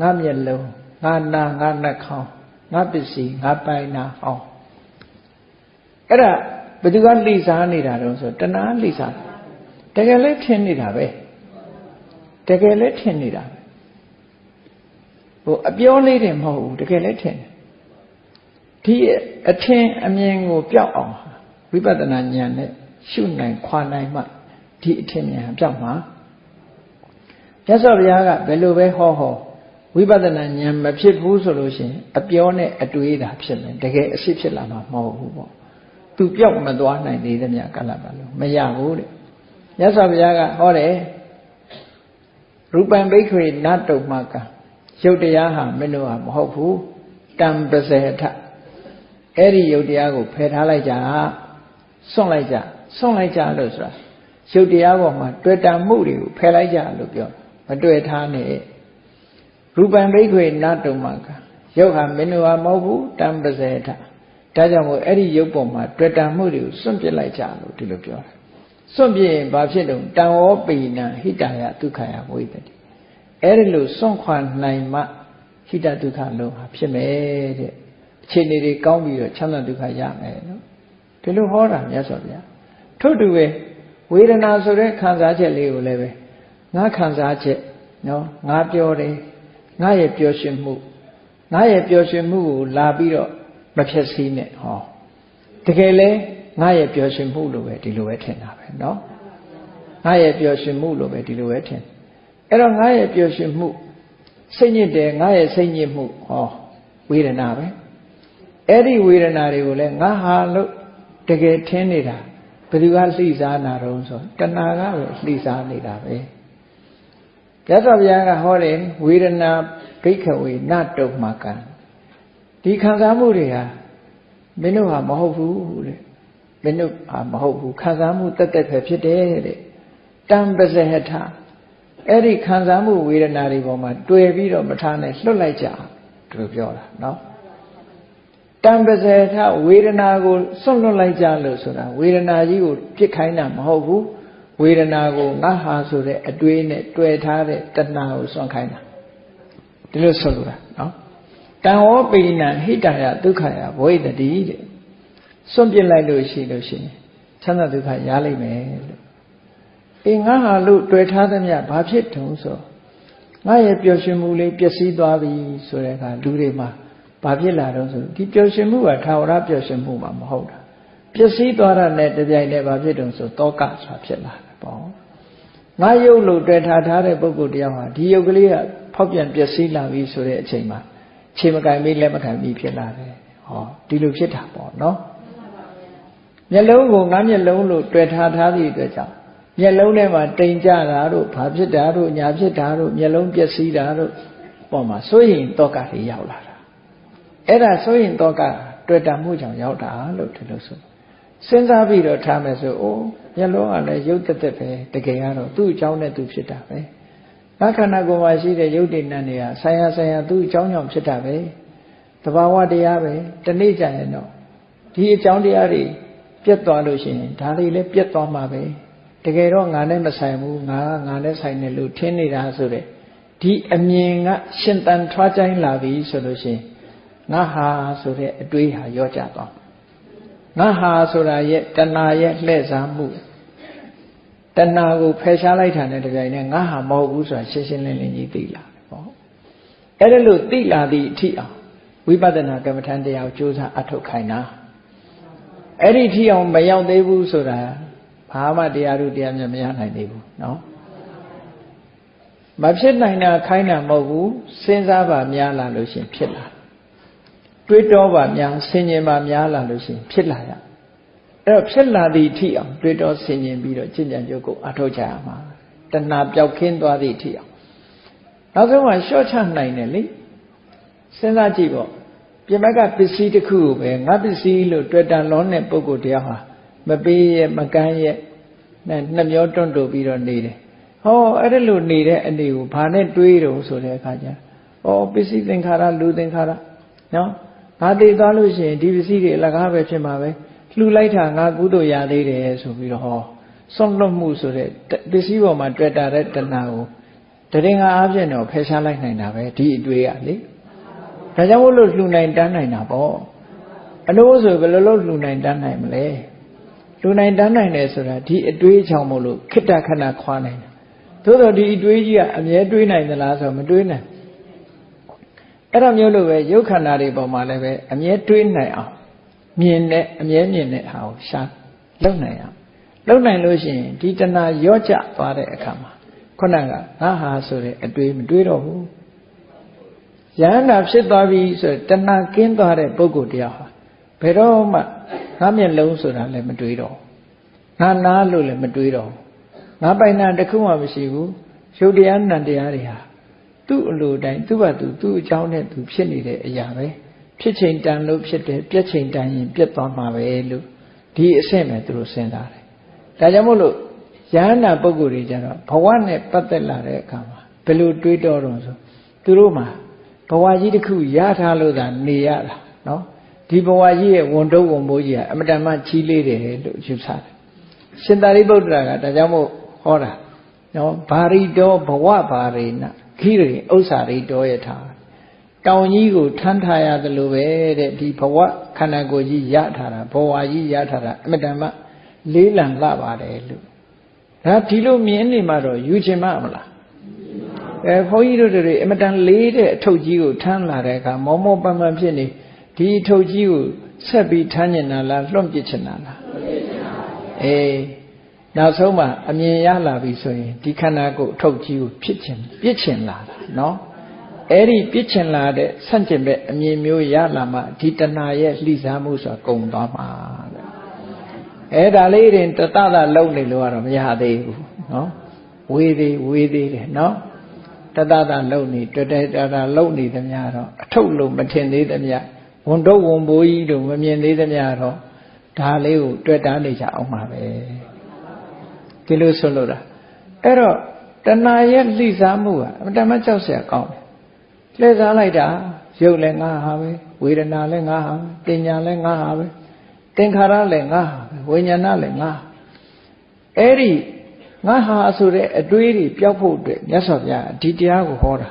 ငါမျက်လုံးငါနာငါနှာခေါင်းငါပစ္စည်းငါပိုင်နာဟောင်းအဲ့ဒါဘယ်သူကလိစားနေတာတော့ဆိုတဏှာလိစားတကယ်လဲထင်နေတာပဲတကယ်လဲထင်နေတာပဲဟိုအပြောလေးတယ်မဟုတ်ဘူးတကယ်လဲထင်တယ် ဒီအထင်အမြင်ကိုပျောက်အောင်ဝိပဿနာဉာဏ်နဲ့ရှုနိုင်ခွာနိုင်မှဒီအထင်ဉာဏ်ပျောက်မှာမြတ်စွာဘုရားကဘယ်လိုပဲဟောဟောဝိပဿနာဉာဏ်မဖြစ်ဘူးဆိုလို့ရှိရင်အပြောနဲ့အတွေးသာဖြစ်မယ်တကယ်အဖြစ်ဖြစ်လာမှာမဟုတ်ဘူးပေါ့သူပြောက်မသွားနိုင်သေးသမျှကလပ်ပါလို့မရဘူးတဲ့မြတ်စွာဘုရားကဟောတယ်ရူပံဘိက္ခွေနတ်တုံမကရုပ်တရားဟာမင်းတို့ဟာမဟုတ်ဘူးတံပစေထ အဲ့ဒီရုပ်တရားကိုဖယ်ထားလိုက်ကြစွန့်လိုက်ကြစွန့်လိုက်ကြလို့ဆိုတာရုပ်တရားပေါ်မှာတွေ့တာမှုတွေကိုဖယ်လိုက်ကြလို့ပြောမတွေ့ထားနဲ့ရူပံဘိက္ခွေနတ်တုံမကရုပ်ဟာမင်းတို့ဟာမဟုတ်ဘူးတံပစေထဒါကြောင့်မို့အဲ့ဒီရုပ်ပေါ်မှာတွေ့တာမှုတွေကိုစွန့်ပစ်လိုက်ကြလို့ဒီလိုပြောတာစွန့်ပြစ်ရင်ဘာဖြစ်တုံတံဝောပိဏဟိတယဒုက္ခယဝိတတိအဲ့ဒီလိုစွန့်ခွာနိုင်မှဟိတဒုက္ခလုံးဟာဖြစ်မယ်တဲ့ အခြေအနေတွေကောင်းပြီးတော့ချမ်းသာဒုက္ခရမယ်နော်ဒီလိုဟောတာမြတ်စွာဘုရားထို့တူပဲဝေဒနာဆိုတဲ့ခံစားချက်လေးကိုလည်းပဲငါခံစားချက်နော်ငါပြောတယ်ငါရဲ့ပျော်ရွှင်မှုငါရဲ့ပျော်ရွှင်မှုကိုလာပြီးတော့မဖြစ်စည်းနဲ့ဟောတကယ်လဲငါရဲ့ပျော်ရွှင်မှုလို့ပဲဒီလိုပဲထင်တာပဲเนาะငါရဲ့ပျော်ရွှင်မှုလို့ပဲဒီလိုပဲထင်အဲ့တော့ငါရဲ့ပျော်ရွှင်မှုစိတ်ညစ်တယ်ငါရဲ့စိတ်ညစ်မှုဟောဝေဒနာပဲ အဲ့ဒီဝေဒနာတွေကိုလည်းငါဟာလို့တကယ်ထင်နေတာဘယ်သူကလှိစားနာတော့ဆိုတဏှာကပဲလှိစားနေတာပဲရသော်ဘုရားကဟောတယ်ဝေဒနာဘိက္ခဝေနတုံမကံဒီခံစားမှုတွေဟာမင်းတို့ဟာမဟုတ်ဘူးတဲ့မင်းတို့ဟာမဟုတ်ဘူးခံစားမှုတက်တက်ပဲဖြစ်တယ်တဲ့တံပဇဟထအဲ့ဒီခံစားမှုဝေဒနာတွေပေါ်မှာတွေ့ပြီးတော့မထားနဲ့လွတ်လိုက်ကြသူတို့ပြောတာနော် တံပဇဟထဝေဒနာကိုစွန့်လွတ်လိုက်ကြလို့ဆိုတာဝေဒနာကြီးကိုပြစ်ခိုင်းတာမဟုတ်ဘူးဝေဒနာကိုငါဟာဆိုတဲ့အတွေးနဲ့တွေ့ထားတဲ့တဏှာကိုစွန့်ခိုင်းတာဒီလိုဆိုလိုတာနော်တံဝောပိဏဟိတယဒုက္ခယဘဝိတတိတဲ့စွန့်ပစ်လိုက်လို့ရှိလို့ရှိရင်ချမ်းသာဒုက္ခရလိမ့်မယ်လို့အေးငါဟာလို့တွေ့ထားသမျှဘာဖြစ်တုံးဆိုငါရဲ့ပျော်ရွှင်မှုလေးပျက်စီးသွားပြီဆိုတဲ့အခါလူတွေမှာ ဘာဖြစ်လာတော့ဆိုဒီပျော်ရွှင်မှုကထာဝရပျော်ရွှင်မှုမှမဟုတ်တာပျက်စီးသွားတာနဲ့တပြိုင်တည်းဘာဖြစ်တုံးဆိုတောကဆိုတာဖြစ်လာတယ်ပေါ့ငါယုတ်လို့တွေ့ထားထားတဲ့ပုဂ္ဂိုလ်တရားဟာဒီယုတ်ကလေးကဖောက်ပြန်ပျက်စီးလာပြီဆိုတဲ့အချိန်မှာခြေမကင်မိလက်မကင်မိဖြစ်လာတယ်ဟောဒီလိုဖြစ်တာပေါ့နော်မျက်လုံးကိုငါမျက်လုံးလို့တွေ့ထားထားသည့်အတွက်ကြောင့်မျက်လုံးထဲမှာတိမ်ကြတာတို့ဘာဖြစ်တာတို့ညာဖြစ်တာတို့မျက်လုံးပျက်စီးတာတို့ပေါ်မှာစိုးရင်တောကတွေရောက်လာတာ အဲ့ဒါစိုးရင်တောကတွေ့တာမှုကြောင့်ရောက်တာလို့ဒီလိုဆိုစဉ်းစားပြီးတော့ထားမယ်ဆိုအိုးမျက်လုံးကလည်းရုပ်တက်တက်ပဲတကယ်ကတော့သူ့အကြောင်းနဲ့သူဖြစ်တာပဲငါခန္ဓာကိုယ်မှာရှိတဲ့ရုပ်တည်နံတွေကဆိုင်ရာဆိုင်ရာသူ့အကြောင်းကြောင့်ဖြစ်တာပဲတဘာဝတရားပဲတနေ့ကျရင်တော့ဒီအကြောင်းတရားတွေပြတ်သွားလို့ရှိရင်ဒါတွေလည်းပြတ်သွားမှာပဲတကယ်တော့ငါနဲ့မဆိုင်ဘူးငါကငါနဲ့ဆိုင်တယ်လို့ထင်နေတာဆိုတဲ့ဒီအမြင်ကရှင်တန်ထွားချိုင်းလာပြီဆိုလို့ရှိရင် ငါဟာဆိုတဲ့အတွေးဟာရောကြသွားငါဟာဆိုတာရဲ့တဏှာရဲ့လှည့်စားမှုတဏှာကိုဖယ်ရှားလိုက်တာနဲ့တပြိုင်နက်ငါဟာမဟုတ်ဘူးဆိုတာရှင်းရှင်းလင်းလင်းကြီးသိလာပေါ့အဲ့ဒါလို့သိလာသည့်အထိအောင်ဝိပဿနာကမ္မထန်တရားကိုကြိုးစားအထုတ်ခိုင်းတာအဲ့ဒီထိအောင်မရောက်သေးဘူးဆိုတာဘာမှတရားတို့တရားမြတ်မရနိုင်သေးဘူးเนาะမဖြစ်နိုင်တာခိုင်းတာမဟုတ်ဘူးစဉ်းစားပါများလာလို့ရှင်ဖြစ်လာ တွေးတောပါများဆင်ញင်ပါများလာလို့ရှင်ဖြစ်လာရအဲ့တော့ဖြစ်လာသည့်အထိအောင်တွေးတောဆင်ញင်ပြီးတော့ကျင့်ကြံကြုတ်ကိုအထောက်ချရမှာတဏှာပျောက်ခင်းသွားသည့်အထိအောင်နောက်ဆုံးမှရှော့ချနိုင်တယ်လေစဉ်းစားကြည့်ပေါ့ပြင်ဘက်ကပစ္စည်းတစ်ခုကိုပဲငါပစ္စည်းလို့တွေ့တန်လုံးတဲ့ပုဂ္ဂိုလ်တရားဟာမပေးရဲ့မကမ်းရဲ့နဲ့နှမျောတွန့်တူပြီးတော့နေတယ်ဟောအဲ့ဒါလို့နေတဲ့အနေကိုဘာနဲ့တွေးတော့ဆိုတဲ့အခါကျဩပစ္စည်းသင်္ခါရလူသင်္ခါရနော် ငါသိသွားလို့ရှိရင်ဒီပစ္စည်းတွေအလကားပဲဖြစ်မှာပဲလှူလိုက်တာငါကုသိုလ်ရသေးတယ်ဆိုပြီးတော့ဟောစွန့်လွတ်မှုဆိုတဲ့ပစ္စည်းပေါ်မှာတွေ့တာတဲ့တဏှာကိုတရင်ကအားဖြင့်တော့ဖယ်ရှားလိုက်နိုင်တာပဲဒီအတွေ့ရလေဒါကြောင့်မို့လို့လှူနိုင်တန်းနိုင်တာပေါ့အလို့ဆိုဘယ်လိုလုပ်လှူနိုင်တန်းနိုင်မလဲလူနိုင်တန်းနိုင်တယ်ဆိုတာဒီအတွေးချောင်မို့လို့ခိတ္တခဏခွာနိုင်တယ်သို့တော့ဒီအတွေးကြီးကအမြဲတွေးနိုင်သလားဆိုမတွေးနိုင် အဲ့တော့မျိုးလိုပဲရုပ်ခန္ဓာတွေပေါ်မှာလည်းပဲအမြဲတွေးနိုင်အောင်မြင်တဲ့အမြဲမြင်တဲ့ဟာကိုရှာလုံနိုင်အောင်လုံနိုင်လို့ရှိရင်ဒီတဏှာရော့ကျသွားတဲ့အခါမှာခုနကငါဟာဆိုတဲ့အတွေးမတွေးတော့ဘူးယန္တာဖြစ်သွားပြီဆိုတဏှာကင်းသွားတဲ့ပုဂ္ဂိုလ်တရားဟာဘယ်တော့မှငါမျက်လုံးဆိုတာလည်းမတွေးတော့ငါနားလို့လည်းမတွေးတော့ငါပိုင်နာတခုမှမရှိဘူးရုပ်တရားနံတရားတွေဟာ သူ့အလိုတိုင်းသူ့ဘာသူသူ့အကြောင်းနဲ့သူဖြစ်နေတဲ့အရာပဲဖြစ်ချိန်တန်လို့ဖြစ်တယ်ပြက်ချိန်တန်ရင်ပြက်သွားမှာပဲလို့ဒီအဆင့်ပဲသူတို့စဉ်းစားတယ်ဒါကြောင့်မို့လို့ယဟန္တာပုဂ္ဂိုလ်တွေကြတော့ဘဝနဲ့ပတ်သက်လာတဲ့အခါမှာဘယ်လိုတွေးတော့တော့ဆိုသူတို့မှာဘဝကြီးတစ်ခုရထားလို့သာနေရတာနော်ဒီဘဝကြီးရဲ့ဝန်တုပ်ဝန်မိုးကြီးကအမတန်မှကြီးလေးတယ်လို့ယူဆတယ်ရှင်သာရိပုတ္တရာကဒါကြောင့်မို့ဟောတာနော်ဘာရိတောဘဝဘာရိန ခိရိဥစ္စာရိတောယထာတောင်ကြီးကိုထမ်းထားရသလိုပဲတဲ့ဒီဘဝခန္ဓာကိုယ်ကြီးရထားတာဘဝကြီးရထားတာအမတန်မှလေးလံလှပါတယ်လို့ဒါဒီလိုမြင်နေမှတော့ယူချင်မှမလားအဲဘုန်းကြီးတို့တွေအမတန်လေးတဲ့အထုပ်ကြီးကိုထမ်းလာတဲ့အခါမောမောပန်းပန်းဖြစ်နေဒီထုတ်ကြီးကိုဆက်ပြီးထမ်းကျင်တာလားလွန့်ပစ်ချင်တာလားအေး နောက်ဆုံးမှအမြင်ရလာပြီဆိုရင်ဒီခန္ဓာကိုယ်အထုတ်ကြီးကိုဖြစ်ချင်ပြစ်ချင်လာတာနော်အဲ့ဒီပြစ်ချင်လာတဲ့ဆန့်ကျင်ဘက်အမြင်မျိုးရလာမှဒီတဏှာရဲ့လှိစားမှုဆိုတာကုံသွားမှာတဲ့အဲ့ဒါလေးရင်တတတလုံနေလို့ကတော့မရသေးဘူးနော်ဝေးသေးဝေးသေးတယ်နော်တတတလုံနေတတတတလုံနေသမျှတော့အထုတ်လို့မထင်သေးသမျှဝန်တော့ဝန်ဘိုးကြီးတို့မမြင်သေးသမျှတော့ဒါလေးကိုတွေ့တာနေကြအောင်ပါပဲ ဒီလိုဆိုလို့တာအဲ့တော့တဏှာရဲ့လှိစားမှုဟာအမှန်တမ်းကြောက်စရာကောင်းတယ်လှည့်စားလိုက်တာရုပ်လည်းငါဟာပဲဝေဒနာလည်းငါဟာပညာလည်းငါဟာပဲသင်္ခါရလည်းငါဟာပဲဝိညာဏလည်းငါအဲ့ဒီငါဟာဆိုတဲ့အတွေးတွေပျောက်ဖို့အတွက်မြတ်စွာဘုရားဒီတရားကိုဟောတာ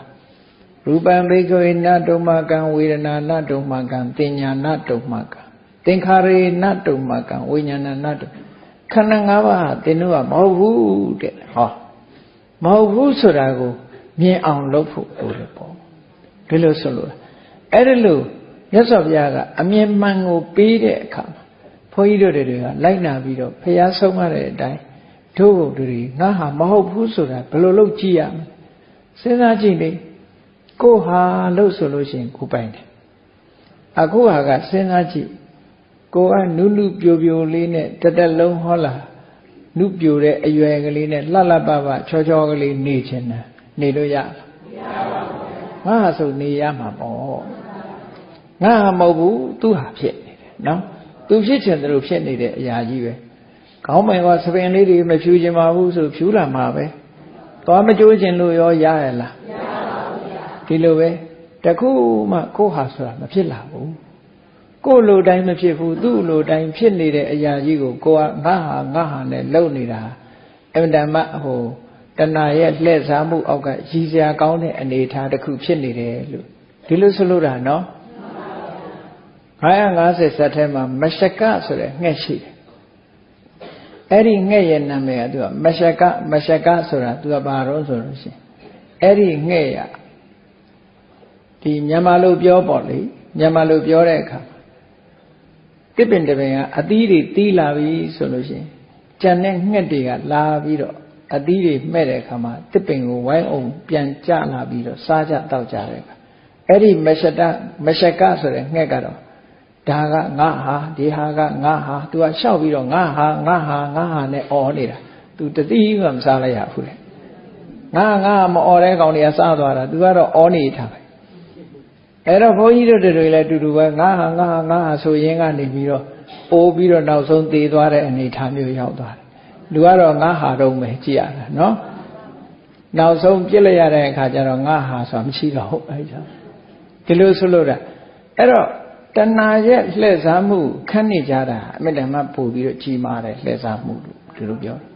ရူပံဘိကဝေနတုမကံဝေဒနာနတုမကံပညာနတုမကံသင်္ခါရေနတုမကံဝိညာဏနတုမကံ ခန္ဓာ၅ပါးဟာသင်တို့ကမဟုတ်ဘူးတဲ့ဟောမဟုတ်ဘူးဆိုတာကိုမြင်အောင်လုပ်ဖို့လိုတယ်ပေါ့ဒီလိုဆိုလို့အဲ့ဒီလိုမြတ်စွာဘုရားကအမြင်မှန်ကိုပေးတဲ့အခါမှာဘုန်းကြီးတို့တွေကလိုက်နာပြီးတော့ဖျားဆုံးရတဲ့အတိုင်းတို့တွေငါဟာမဟုတ်ဘူးဆိုတာဘယ်လိုလုပ်ကြည့်ရမလဲစဉ်းစားကြည့်လေကိုဟာလို့ဆိုလို့ရှိရင်ကိုပိုင်တယ်အခုဟာကစဉ်းစားကြည့် ကိုကနုနုပြိုပြိုလေးနဲ့တသက်လုံးဟောလာနုပြိုတဲ့အရွယ်ကလေးနဲ့လှလှပပချောချောကလေးနေချင်တယ်နေလို့ရလားမရပါဘူးငါဟာဆိုနေရမှာပေါ့ငါဟာမဟုတ်ဘူးသူဟာဖြစ်နေတယ်နော်သူဖြစ်ချင်တယ်လို့ဖြစ်နေတဲ့အရာကြီးပဲခေါင်းပိုင်ကစပင်လေးတွေမဖြူချင်ပါဘူးဆိုဖြူလာမှာပဲသွားမကြိုးချင်လို့ရောရရလားမရပါဘူးဒီလိုပဲတခုမှကိုဟာဆိုတာမဖြစ်လာဘူး ကိုလိုတိုင်းမဖြစ်ဘူးသူ့လိုတိုင်းဖြစ်နေတဲ့အရာကြီးကိုကိုကငါဟာငါဟာနဲ့လုံနေတာအမှန်တမ်းဟိုတဏှာရဲ့လှည့်စားမှုအောက်ကရည်စရာကောင်းတဲ့အနေအထားတစ်ခုဖြစ်နေတယ်လို့ဒီလိုဆိုလို့တာနော်950ဇတ်ထဲမှာမရှကဆိုတဲ့ငှက်ရှိတယ်အဲ့ဒီငှက်ရဲ့နာမည်ကသူကမရှကမရှကဆိုတာသူကဘာတော့ဆိုလို့ရှိရင်အဲ့ဒီငှက်ရဒီမြန်မာလိုပြောပေါ့လေမြန်မာလိုပြောတဲ့အခါ တစ်ပင်တစ်ပင်ကအသီးတွေတီးလာပြီဆိုလို့ရှိရင်ကြံတဲ့ငှက်တွေကလာပြီးတော့အသီးတွေမှဲ့တဲ့အခါမှာတစ်ပင်ကိုဝိုင်းအောင်ပြန်ကျလာပြီးတော့စားကြတောက်ကြတဲ့အခါအဲ့ဒီမရှတမရှကဆိုတဲ့ငှက်ကတော့ဒါကငါဟာဒီဟာကငါဟာ तू ကရှောက်ပြီးတော့ငါဟာငါဟာငါဟာနဲ့အော်နေတာ तू တတိကမစားလိုက်ရဘူးလေငါငါမအော်တဲ့ကောင်တွေကစားသွားတာ तू ကတော့အော်နေတာပဲ အဲ့တော့ဘုန်းကြီးတို့တွေလည်းအတူတူပဲငါဟာငါဟာငါဟာဆိုရင်ကနေပြီးတော့ပိုးပြီးတော့နောက်ဆုံးသေသွားတဲ့အနေအထားမျိုးရောက်သွားတယ်လူကတော့ငါဟာတော့ပဲကြည့်ရတာနော်နောက်ဆုံးပြစ်လိုက်ရတဲ့အခါကျတော့ငါဟာဆိုတာမရှိတော့ဘူးအဲ့ဒါဒီလိုဆိုလို့တာအဲ့တော့တဏှာရဲ့လှည့်စားမှုခန့်နေကြတာအမြဲတမ်းပို့ပြီးတော့ကြီးမားတယ်လှည့်စားမှုလို့ဒီလိုပြောတယ်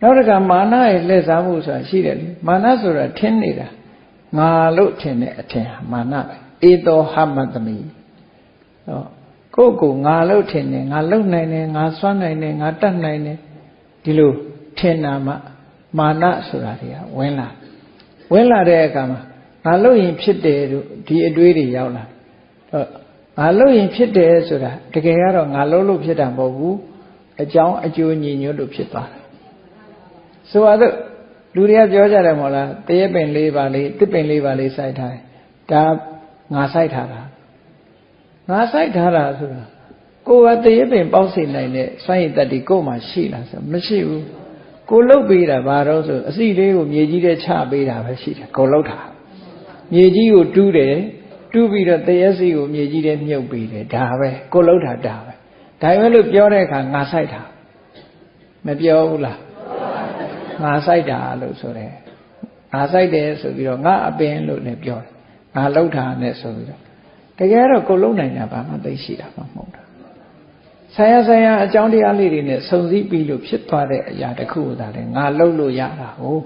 နောက်တစ်ခါမာနရဲ့လှည့်စားမှုဆိုတာရှိတယ်လေမာနဆိုတာထင်းနေတာ ငါလို့ထင်တဲ့အထင်ဟာမာနပဲဧတောဟမတမိဟောကိုယ့်ကိုငါလို့ထင်တယ်ငါလုံနိုင်တယ်ငါစွမ်းနိုင်တယ်ငါတတ်နိုင်တယ်ဒီလိုထင်တာမှမာနဆိုတာတွေကဝင်လာဝင်လာတဲ့အခါမှာငါလို့ရင်ဖြစ်တယ်တို့ဒီအတွေးတွေရောက်လာတော့ငါလို့ရင်ဖြစ်တယ်ဆိုတာတကယ်ကတော့ငါလို့လို့ဖြစ်တာမဟုတ်ဘူးအကြောင်းအကျိုးညီညွတ်လို့ဖြစ်သွားတယ်ဆိုတော့ လူတွေကပြောကြတယ်မို့လားတရက်ပင်လေးပါလေးတစ်ပင်လေးပါလေးစိုက်ထားတယ်ဒါငါစိုက်ထားတာငါစိုက်ထားတာဆိုတာကိုယ်ကတရက်ပင်ပေါက်စီနိုင်တဲ့စိုက်ရည်တက်ဒီကိုယ်မှရှိလားဆိုမရှိဘူးကိုလှုပ်ပေးတာဘာတော့ဆိုအစီလေးကိုမြေကြီးထဲချပေးတာပဲရှိတယ်ကိုလှုပ်တာမြေကြီးကိုတူးတယ်တူးပြီးတော့တရက်စီကိုမြေကြီးထဲမြုပ်ပေးတယ်ဒါပဲကိုလှုပ်တာဒါပဲဒါပဲလို့ပြောတဲ့အခါငါစိုက်တာမပြောဘူးလား ငါစိုက်တာလို့ဆိုတယ်ငါစိုက်တယ်ဆိုပြီးတော့ငါအပင်လို့လည်းပြောတယ်ငါလှုပ်တာနဲ့ဆိုပြီးတော့တကယ်တော့ကိုလုံနိုင်တာဘာမှသိရှိတာမှမဟုတ်တာဆရာဆရာအကြောင်းတရားလေးတွေနဲ့စုံစည်းပြီးလို့ဖြစ်သွားတဲ့အရာတစ်ခုသာလေငါလှုပ်လို့ရတာဟုတ်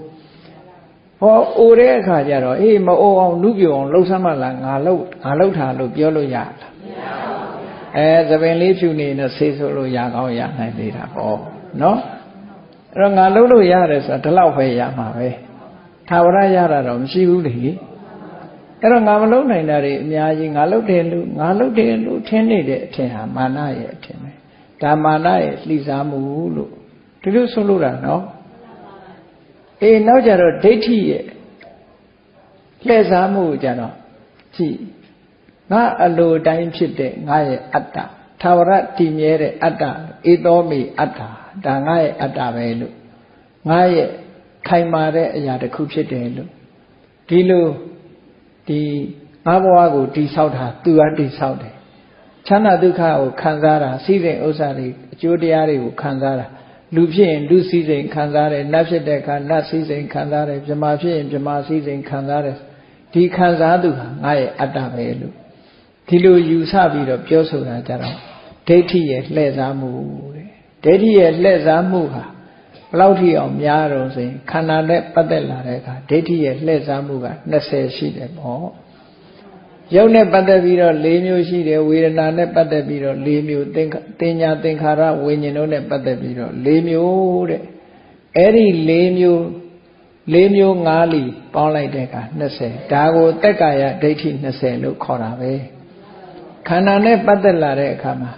ဟောအိုတဲ့အခါကျတော့အေးမအိုအောင်နုပြအောင်လှုပ်ဆမ်းမလားငါလှုပ်ငါလှုပ်တာလို့ပြောလို့ရလားမရပါဘူးအဲသပင်လေးဖြူနေတော့ဆေးဆိုလို့ရကောင်းရနိုင်သေးတာပေါ့နော် အဲ့တော့ငါလှုပ်လို့ရတယ်ဆိုတာဒီလောက်ပဲရမှာပဲသာဝရရတာတော့မရှိဘူးလေအဲ့တော့ငါမလှုပ်နိုင်တာတွေအများကြီးငါလှုပ်တယ်လို့ငါလှုပ်တယ်လို့ထင်နေတဲ့အထင်ဟာမာနရဲ့အထင်ပဲဒါမာနရဲ့လှိစားမှုလို့ဒီလိုဆိုလို့တာနော်အေးနောက်ကြတော့ဒိဋ္ဌိရဲ့လှည့်စားမှုကြတော့ကြည့်ငါအလိုတိုင်းဖြစ်တဲ့ငါရဲ့အတ္တသာဝရတည်မြဲတဲ့အတ္တဧသောမိအတ္တ ဒါငါရဲ့အတ္တပဲလို့ငါရဲ့ခိုင်မာတဲ့အရာတစ်ခုဖြစ်တယ်လို့ဒီလိုဒီငါဘဝကိုတိဆောက်တာသူကတိဆောက်တယ်ချမ်းသာဒုက္ခကိုခံစားတာစီးစိမ်ဥစ္စာတွေအကျိုးတရားတွေကိုခံစားတာလူဖြစ်ရင်လူစည်းစိမ်ခံစားတယ်နတ်ဖြစ်တဲ့အခါနတ်စည်းစိမ်ခံစားတယ်မြမာဖြစ်ရင်မြမာစည်းစိမ်ခံစားတယ်ဒီခံစားသူဟာငါရဲ့အတ္တပဲလို့ဒီလိုယူဆပြီးတော့ပြောဆိုတာကြတော့ဒိဋ္ဌိရဲ့လှည့်စားမှုတဲ့ ဒိဋ္ဌိရဲ့လှည့်စားမှုဟာဘလောက်ထိအောင်များတော့ဆိုရင်ခန္ဓာနဲ့ပတ်သက်လာတဲ့အခါဒိဋ္ဌိရဲ့လှည့်စားမှုက20ရှိတယ်ပေါ့ရုပ်နဲ့ပတ်သက်ပြီးတော့၄မျိုးရှိတယ်ဝေဒနာနဲ့ပတ်သက်ပြီးတော့၄မျိုးသင်သင်ညာသင်္ခါရဝိညာဉ်တို့နဲ့ပတ်သက်ပြီးတော့၄မျိုးတဲ့အဲ့ဒီ၄မျိုး၄မျိုး၅လီပေါင်းလိုက်တဲ့အခါ20ဒါကိုတက်ကာယဒိဋ္ဌိ20လို့ခေါ်တာပဲခန္ဓာနဲ့ပတ်သက်လာတဲ့အခါမှာ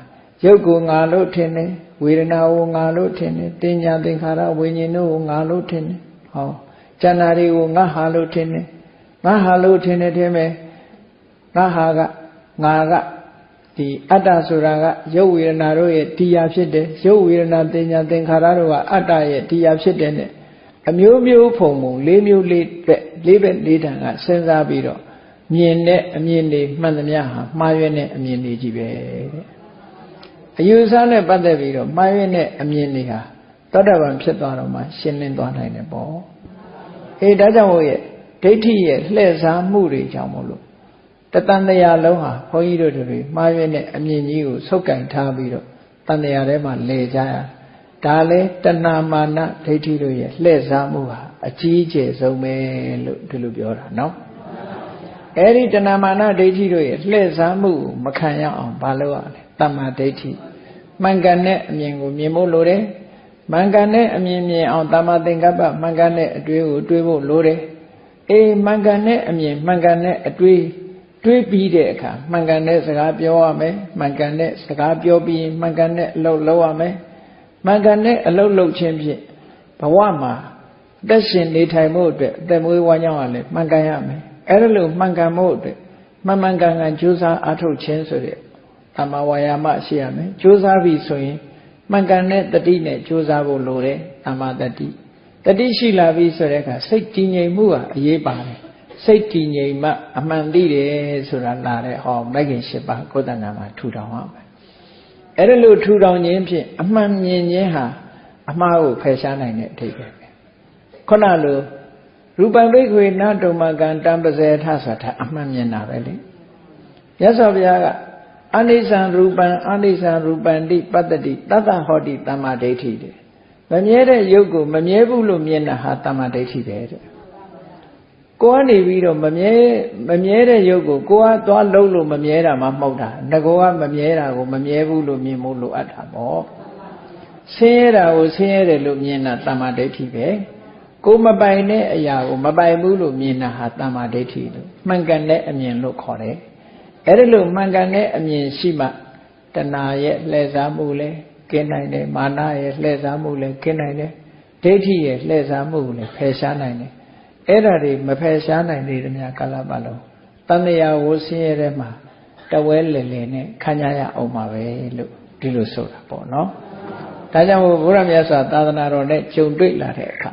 ရုပ်ကိုငါလို့ထင်တယ်ဝေဒနာကိုငါလို့ထင်တယ်တင်ညာသင်္ခါရဝိညာဉ်တို့ကိုငါလို့ထင်တယ်ဟောကျန်တာတွေကိုငါဟာလို့ထင်တယ်ငါဟာလို့ထင်တယ်ထင်မယ်ငါဟာကငါကဒီအတ္တဆိုတာကရုပ်ဝေဒနာတို့ရဲ့တရားဖြစ်တယ်ရုပ်ဝေဒနာတင်ညာသင်္ခါရတို့ကအတ္တရဲ့တရားဖြစ်တယ်နဲ့အမျိုးမျိုးဖုံဖုံလေးမျိုးလေးပဲလေးပဲလေးတန်ကစဉ်းစားပြီးတော့မြင်တဲ့အမြင်တွေမှန်သမျှဟာမှားရွေးတဲ့အမြင်တွေကြီးပဲတဲ့ အယူဆနဲ့ပတ်သက်ပြီးတော့မှားရွေးတဲ့အမြင်တွေဟာသောတာပန်ဖြစ်သွားတော့မှရှင်းလင်းသွားနိုင်တယ်ပေါ့အေးဒါကြောင့်မို့ရဲ့ဒိဋ္ဌိရဲ့လှည့်စားမှုတွေကြောင့်မို့လို့တတန်တရားလုံးဟာဘုန်းကြီးတို့တွေမှားရွေးတဲ့အမြင်ကြီးကိုဆုပ်ကင်ထားပြီးတော့တန်တရားထဲမှာလဲကြရဒါလဲတဏမာနဒိဋ္ဌိတို့ရဲ့လှည့်စားမှုဟာအကြီးအကျယ်ဆုံးပဲလို့ဒီလိုပြောတာနော်အဲ့ဒီတဏမာနဒိဋ္ဌိတို့ရဲ့လှည့်စားမှုမခံရအောင်မလုပ်ရလဲတမ္မာဒိဋ္ဌိ မှန်ကန်တဲ့အမြင်ကိုမြင်ဖို့လိုတယ်မှန်ကန်တဲ့အမြင်မြင်အောင်တမ္မာသင်္ကပ္ပမှန်ကန်တဲ့အတွေ့ကိုတွေးဖို့လိုတယ်အေးမှန်ကန်တဲ့အမြင်မှန်ကန်တဲ့အတွေ့တွေးပြီးတဲ့အခါမှန်ကန်တဲ့စကားပြောရမယ်မှန်ကန်တဲ့စကားပြောပြီးရင်မှန်ကန်တဲ့အလုပ်လုပ်ရမယ်မှန်ကန်တဲ့အလုပ်လုပ်ခြင်းဖြင့်ဘဝမှာတက်ရှင်နေထိုင်မှုအတွက်အသက်မွေးဝမ်းကြောင်းရလဲမှန်ကန်ရမယ်အဲ့ဒါလို့မှန်ကန်မှုအတွက်မှန်မှန်ကန်ကန်ကြိုးစားအားထုတ်ခြင်းဆိုတဲ့ တမဝါယာမရှိရမယ်ကြိုးစားပြီဆိုရင်မှန်ကန်တဲ့တတိနဲ့ကြိုးစားဖို့လိုတယ်တမတတိတတိရှိလာပြီဆိုတဲ့အခါစိတ်တည်ငြိမ်မှုဟာအရေးပါတယ်စိတ်တည်ငြိမ်မှအမှန်သိတယ်ဆိုတာလာတဲ့ဟောမဂ္ဂင်၈ပါးကိုယ်တဏ္ဍာမှာထူထောင်ရမယ်အဲ့ဒါလို့ထူထောင်ခြင်းဖြင့်အမှန်မြင်ခြင်းဟာအမှားကိုဖယ်ရှားနိုင်တဲ့အထိပ္ပယ်ပဲခုနလိုရူပံဘိက္ခွေနတုံမကံတံပဇေထဆိုတာအမှန်မြင်တာပဲလေမြတ်စွာဘုရားက အနိစ္စံရူပံအနိစ္စံရူပံတိပတ္တိတတ္တဟောတိတမ္မာဒိဋ္ဌိတဲ့မမြဲတဲ့ရုပ်ကိုမမြဲဘူးလို့မြင်တာဟာတမ္မာဒိဋ္ဌိပဲတဲ့ကိုကနေပြီးတော့မမြဲမမြဲတဲ့ရုပ်ကိုကိုကသွားလုံးလို့မမြဲတာမှမဟုတ်တာငကောကမမြဲတာကိုမမြဲဘူးလို့မြင်ဖို့လိုအပ်တာပေါ့ဆင်းရဲတာကိုဆင်းရဲတယ်လို့မြင်တာတမ္မာဒိဋ္ဌိပဲကိုမပိုင်တဲ့အရာကိုမပိုင်ဘူးလို့မြင်တာဟာတမ္မာဒိဋ္ဌိလို့မှန်ကန်တဲ့အမြင်လို့ခေါ်တယ် အဲ့ဒါလို့မှန်ကန်တဲ့အမြင်ရှိမှတဏှာရဲ့လှည့်စားမှုလဲကင်းနိုင်တယ်မာနရဲ့လှည့်စားမှုလဲကင်းနိုင်တယ်ဒိဋ္ဌိရဲ့လှည့်စားမှုလဲဖယ်ရှားနိုင်တယ်အဲ့ဒါတွေမဖယ်ရှားနိုင်သေးတဲ့များကာလပတ်လုံးတန်တရာဝဆင်းရဲတဲ့မှာတဝဲလေလေနဲ့ခံရရအောင်ပါပဲလို့ဒီလိုဆိုတာပေါ့နော်ဒါကြောင့်ဘုရားမြတ်စွာသာသနာတော်နဲ့ကြုံတွေ့လာတဲ့အခါ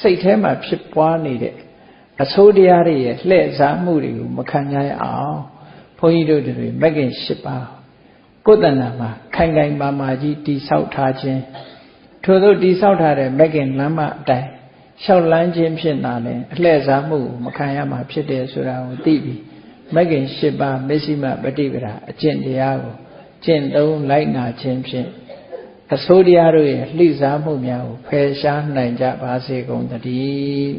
စိတ်ထဲမှာဖြစ်ပွားနေတဲ့အဆိုးတရားတွေရဲ့လှည့်စားမှုတွေကိုမခံရအောင်ဘု န်းကြီးတို့တွေမဂ္ဂင်၈ပါးကိုယ်တဏ္ဍာမှာခိုင်ခိုင်မာမာကြီးတိဆောက်ထားခြင်းထို့သောတိဆောက်ထားတဲ့မဂ္ဂင်လမ်းမအတိုင်းလျှောက်လန်းခြင်းဖြစ်တာလဲအလှည့်စားမှုမခံရမှာဖြစ်တယ်ဆိုတာကိုသိပြီးမဂ္ဂင်၈ပါးမရှိမပฏิပဒါအကျင့်တရားကိုကျင့်သုံးလိုက်နာခြင်းဖြင့်အစိုးတရားတို့ရဲ့လှိစားမှုများကိုဖယ်ရှားနိုင်ကြပါစေကုန်သတည်း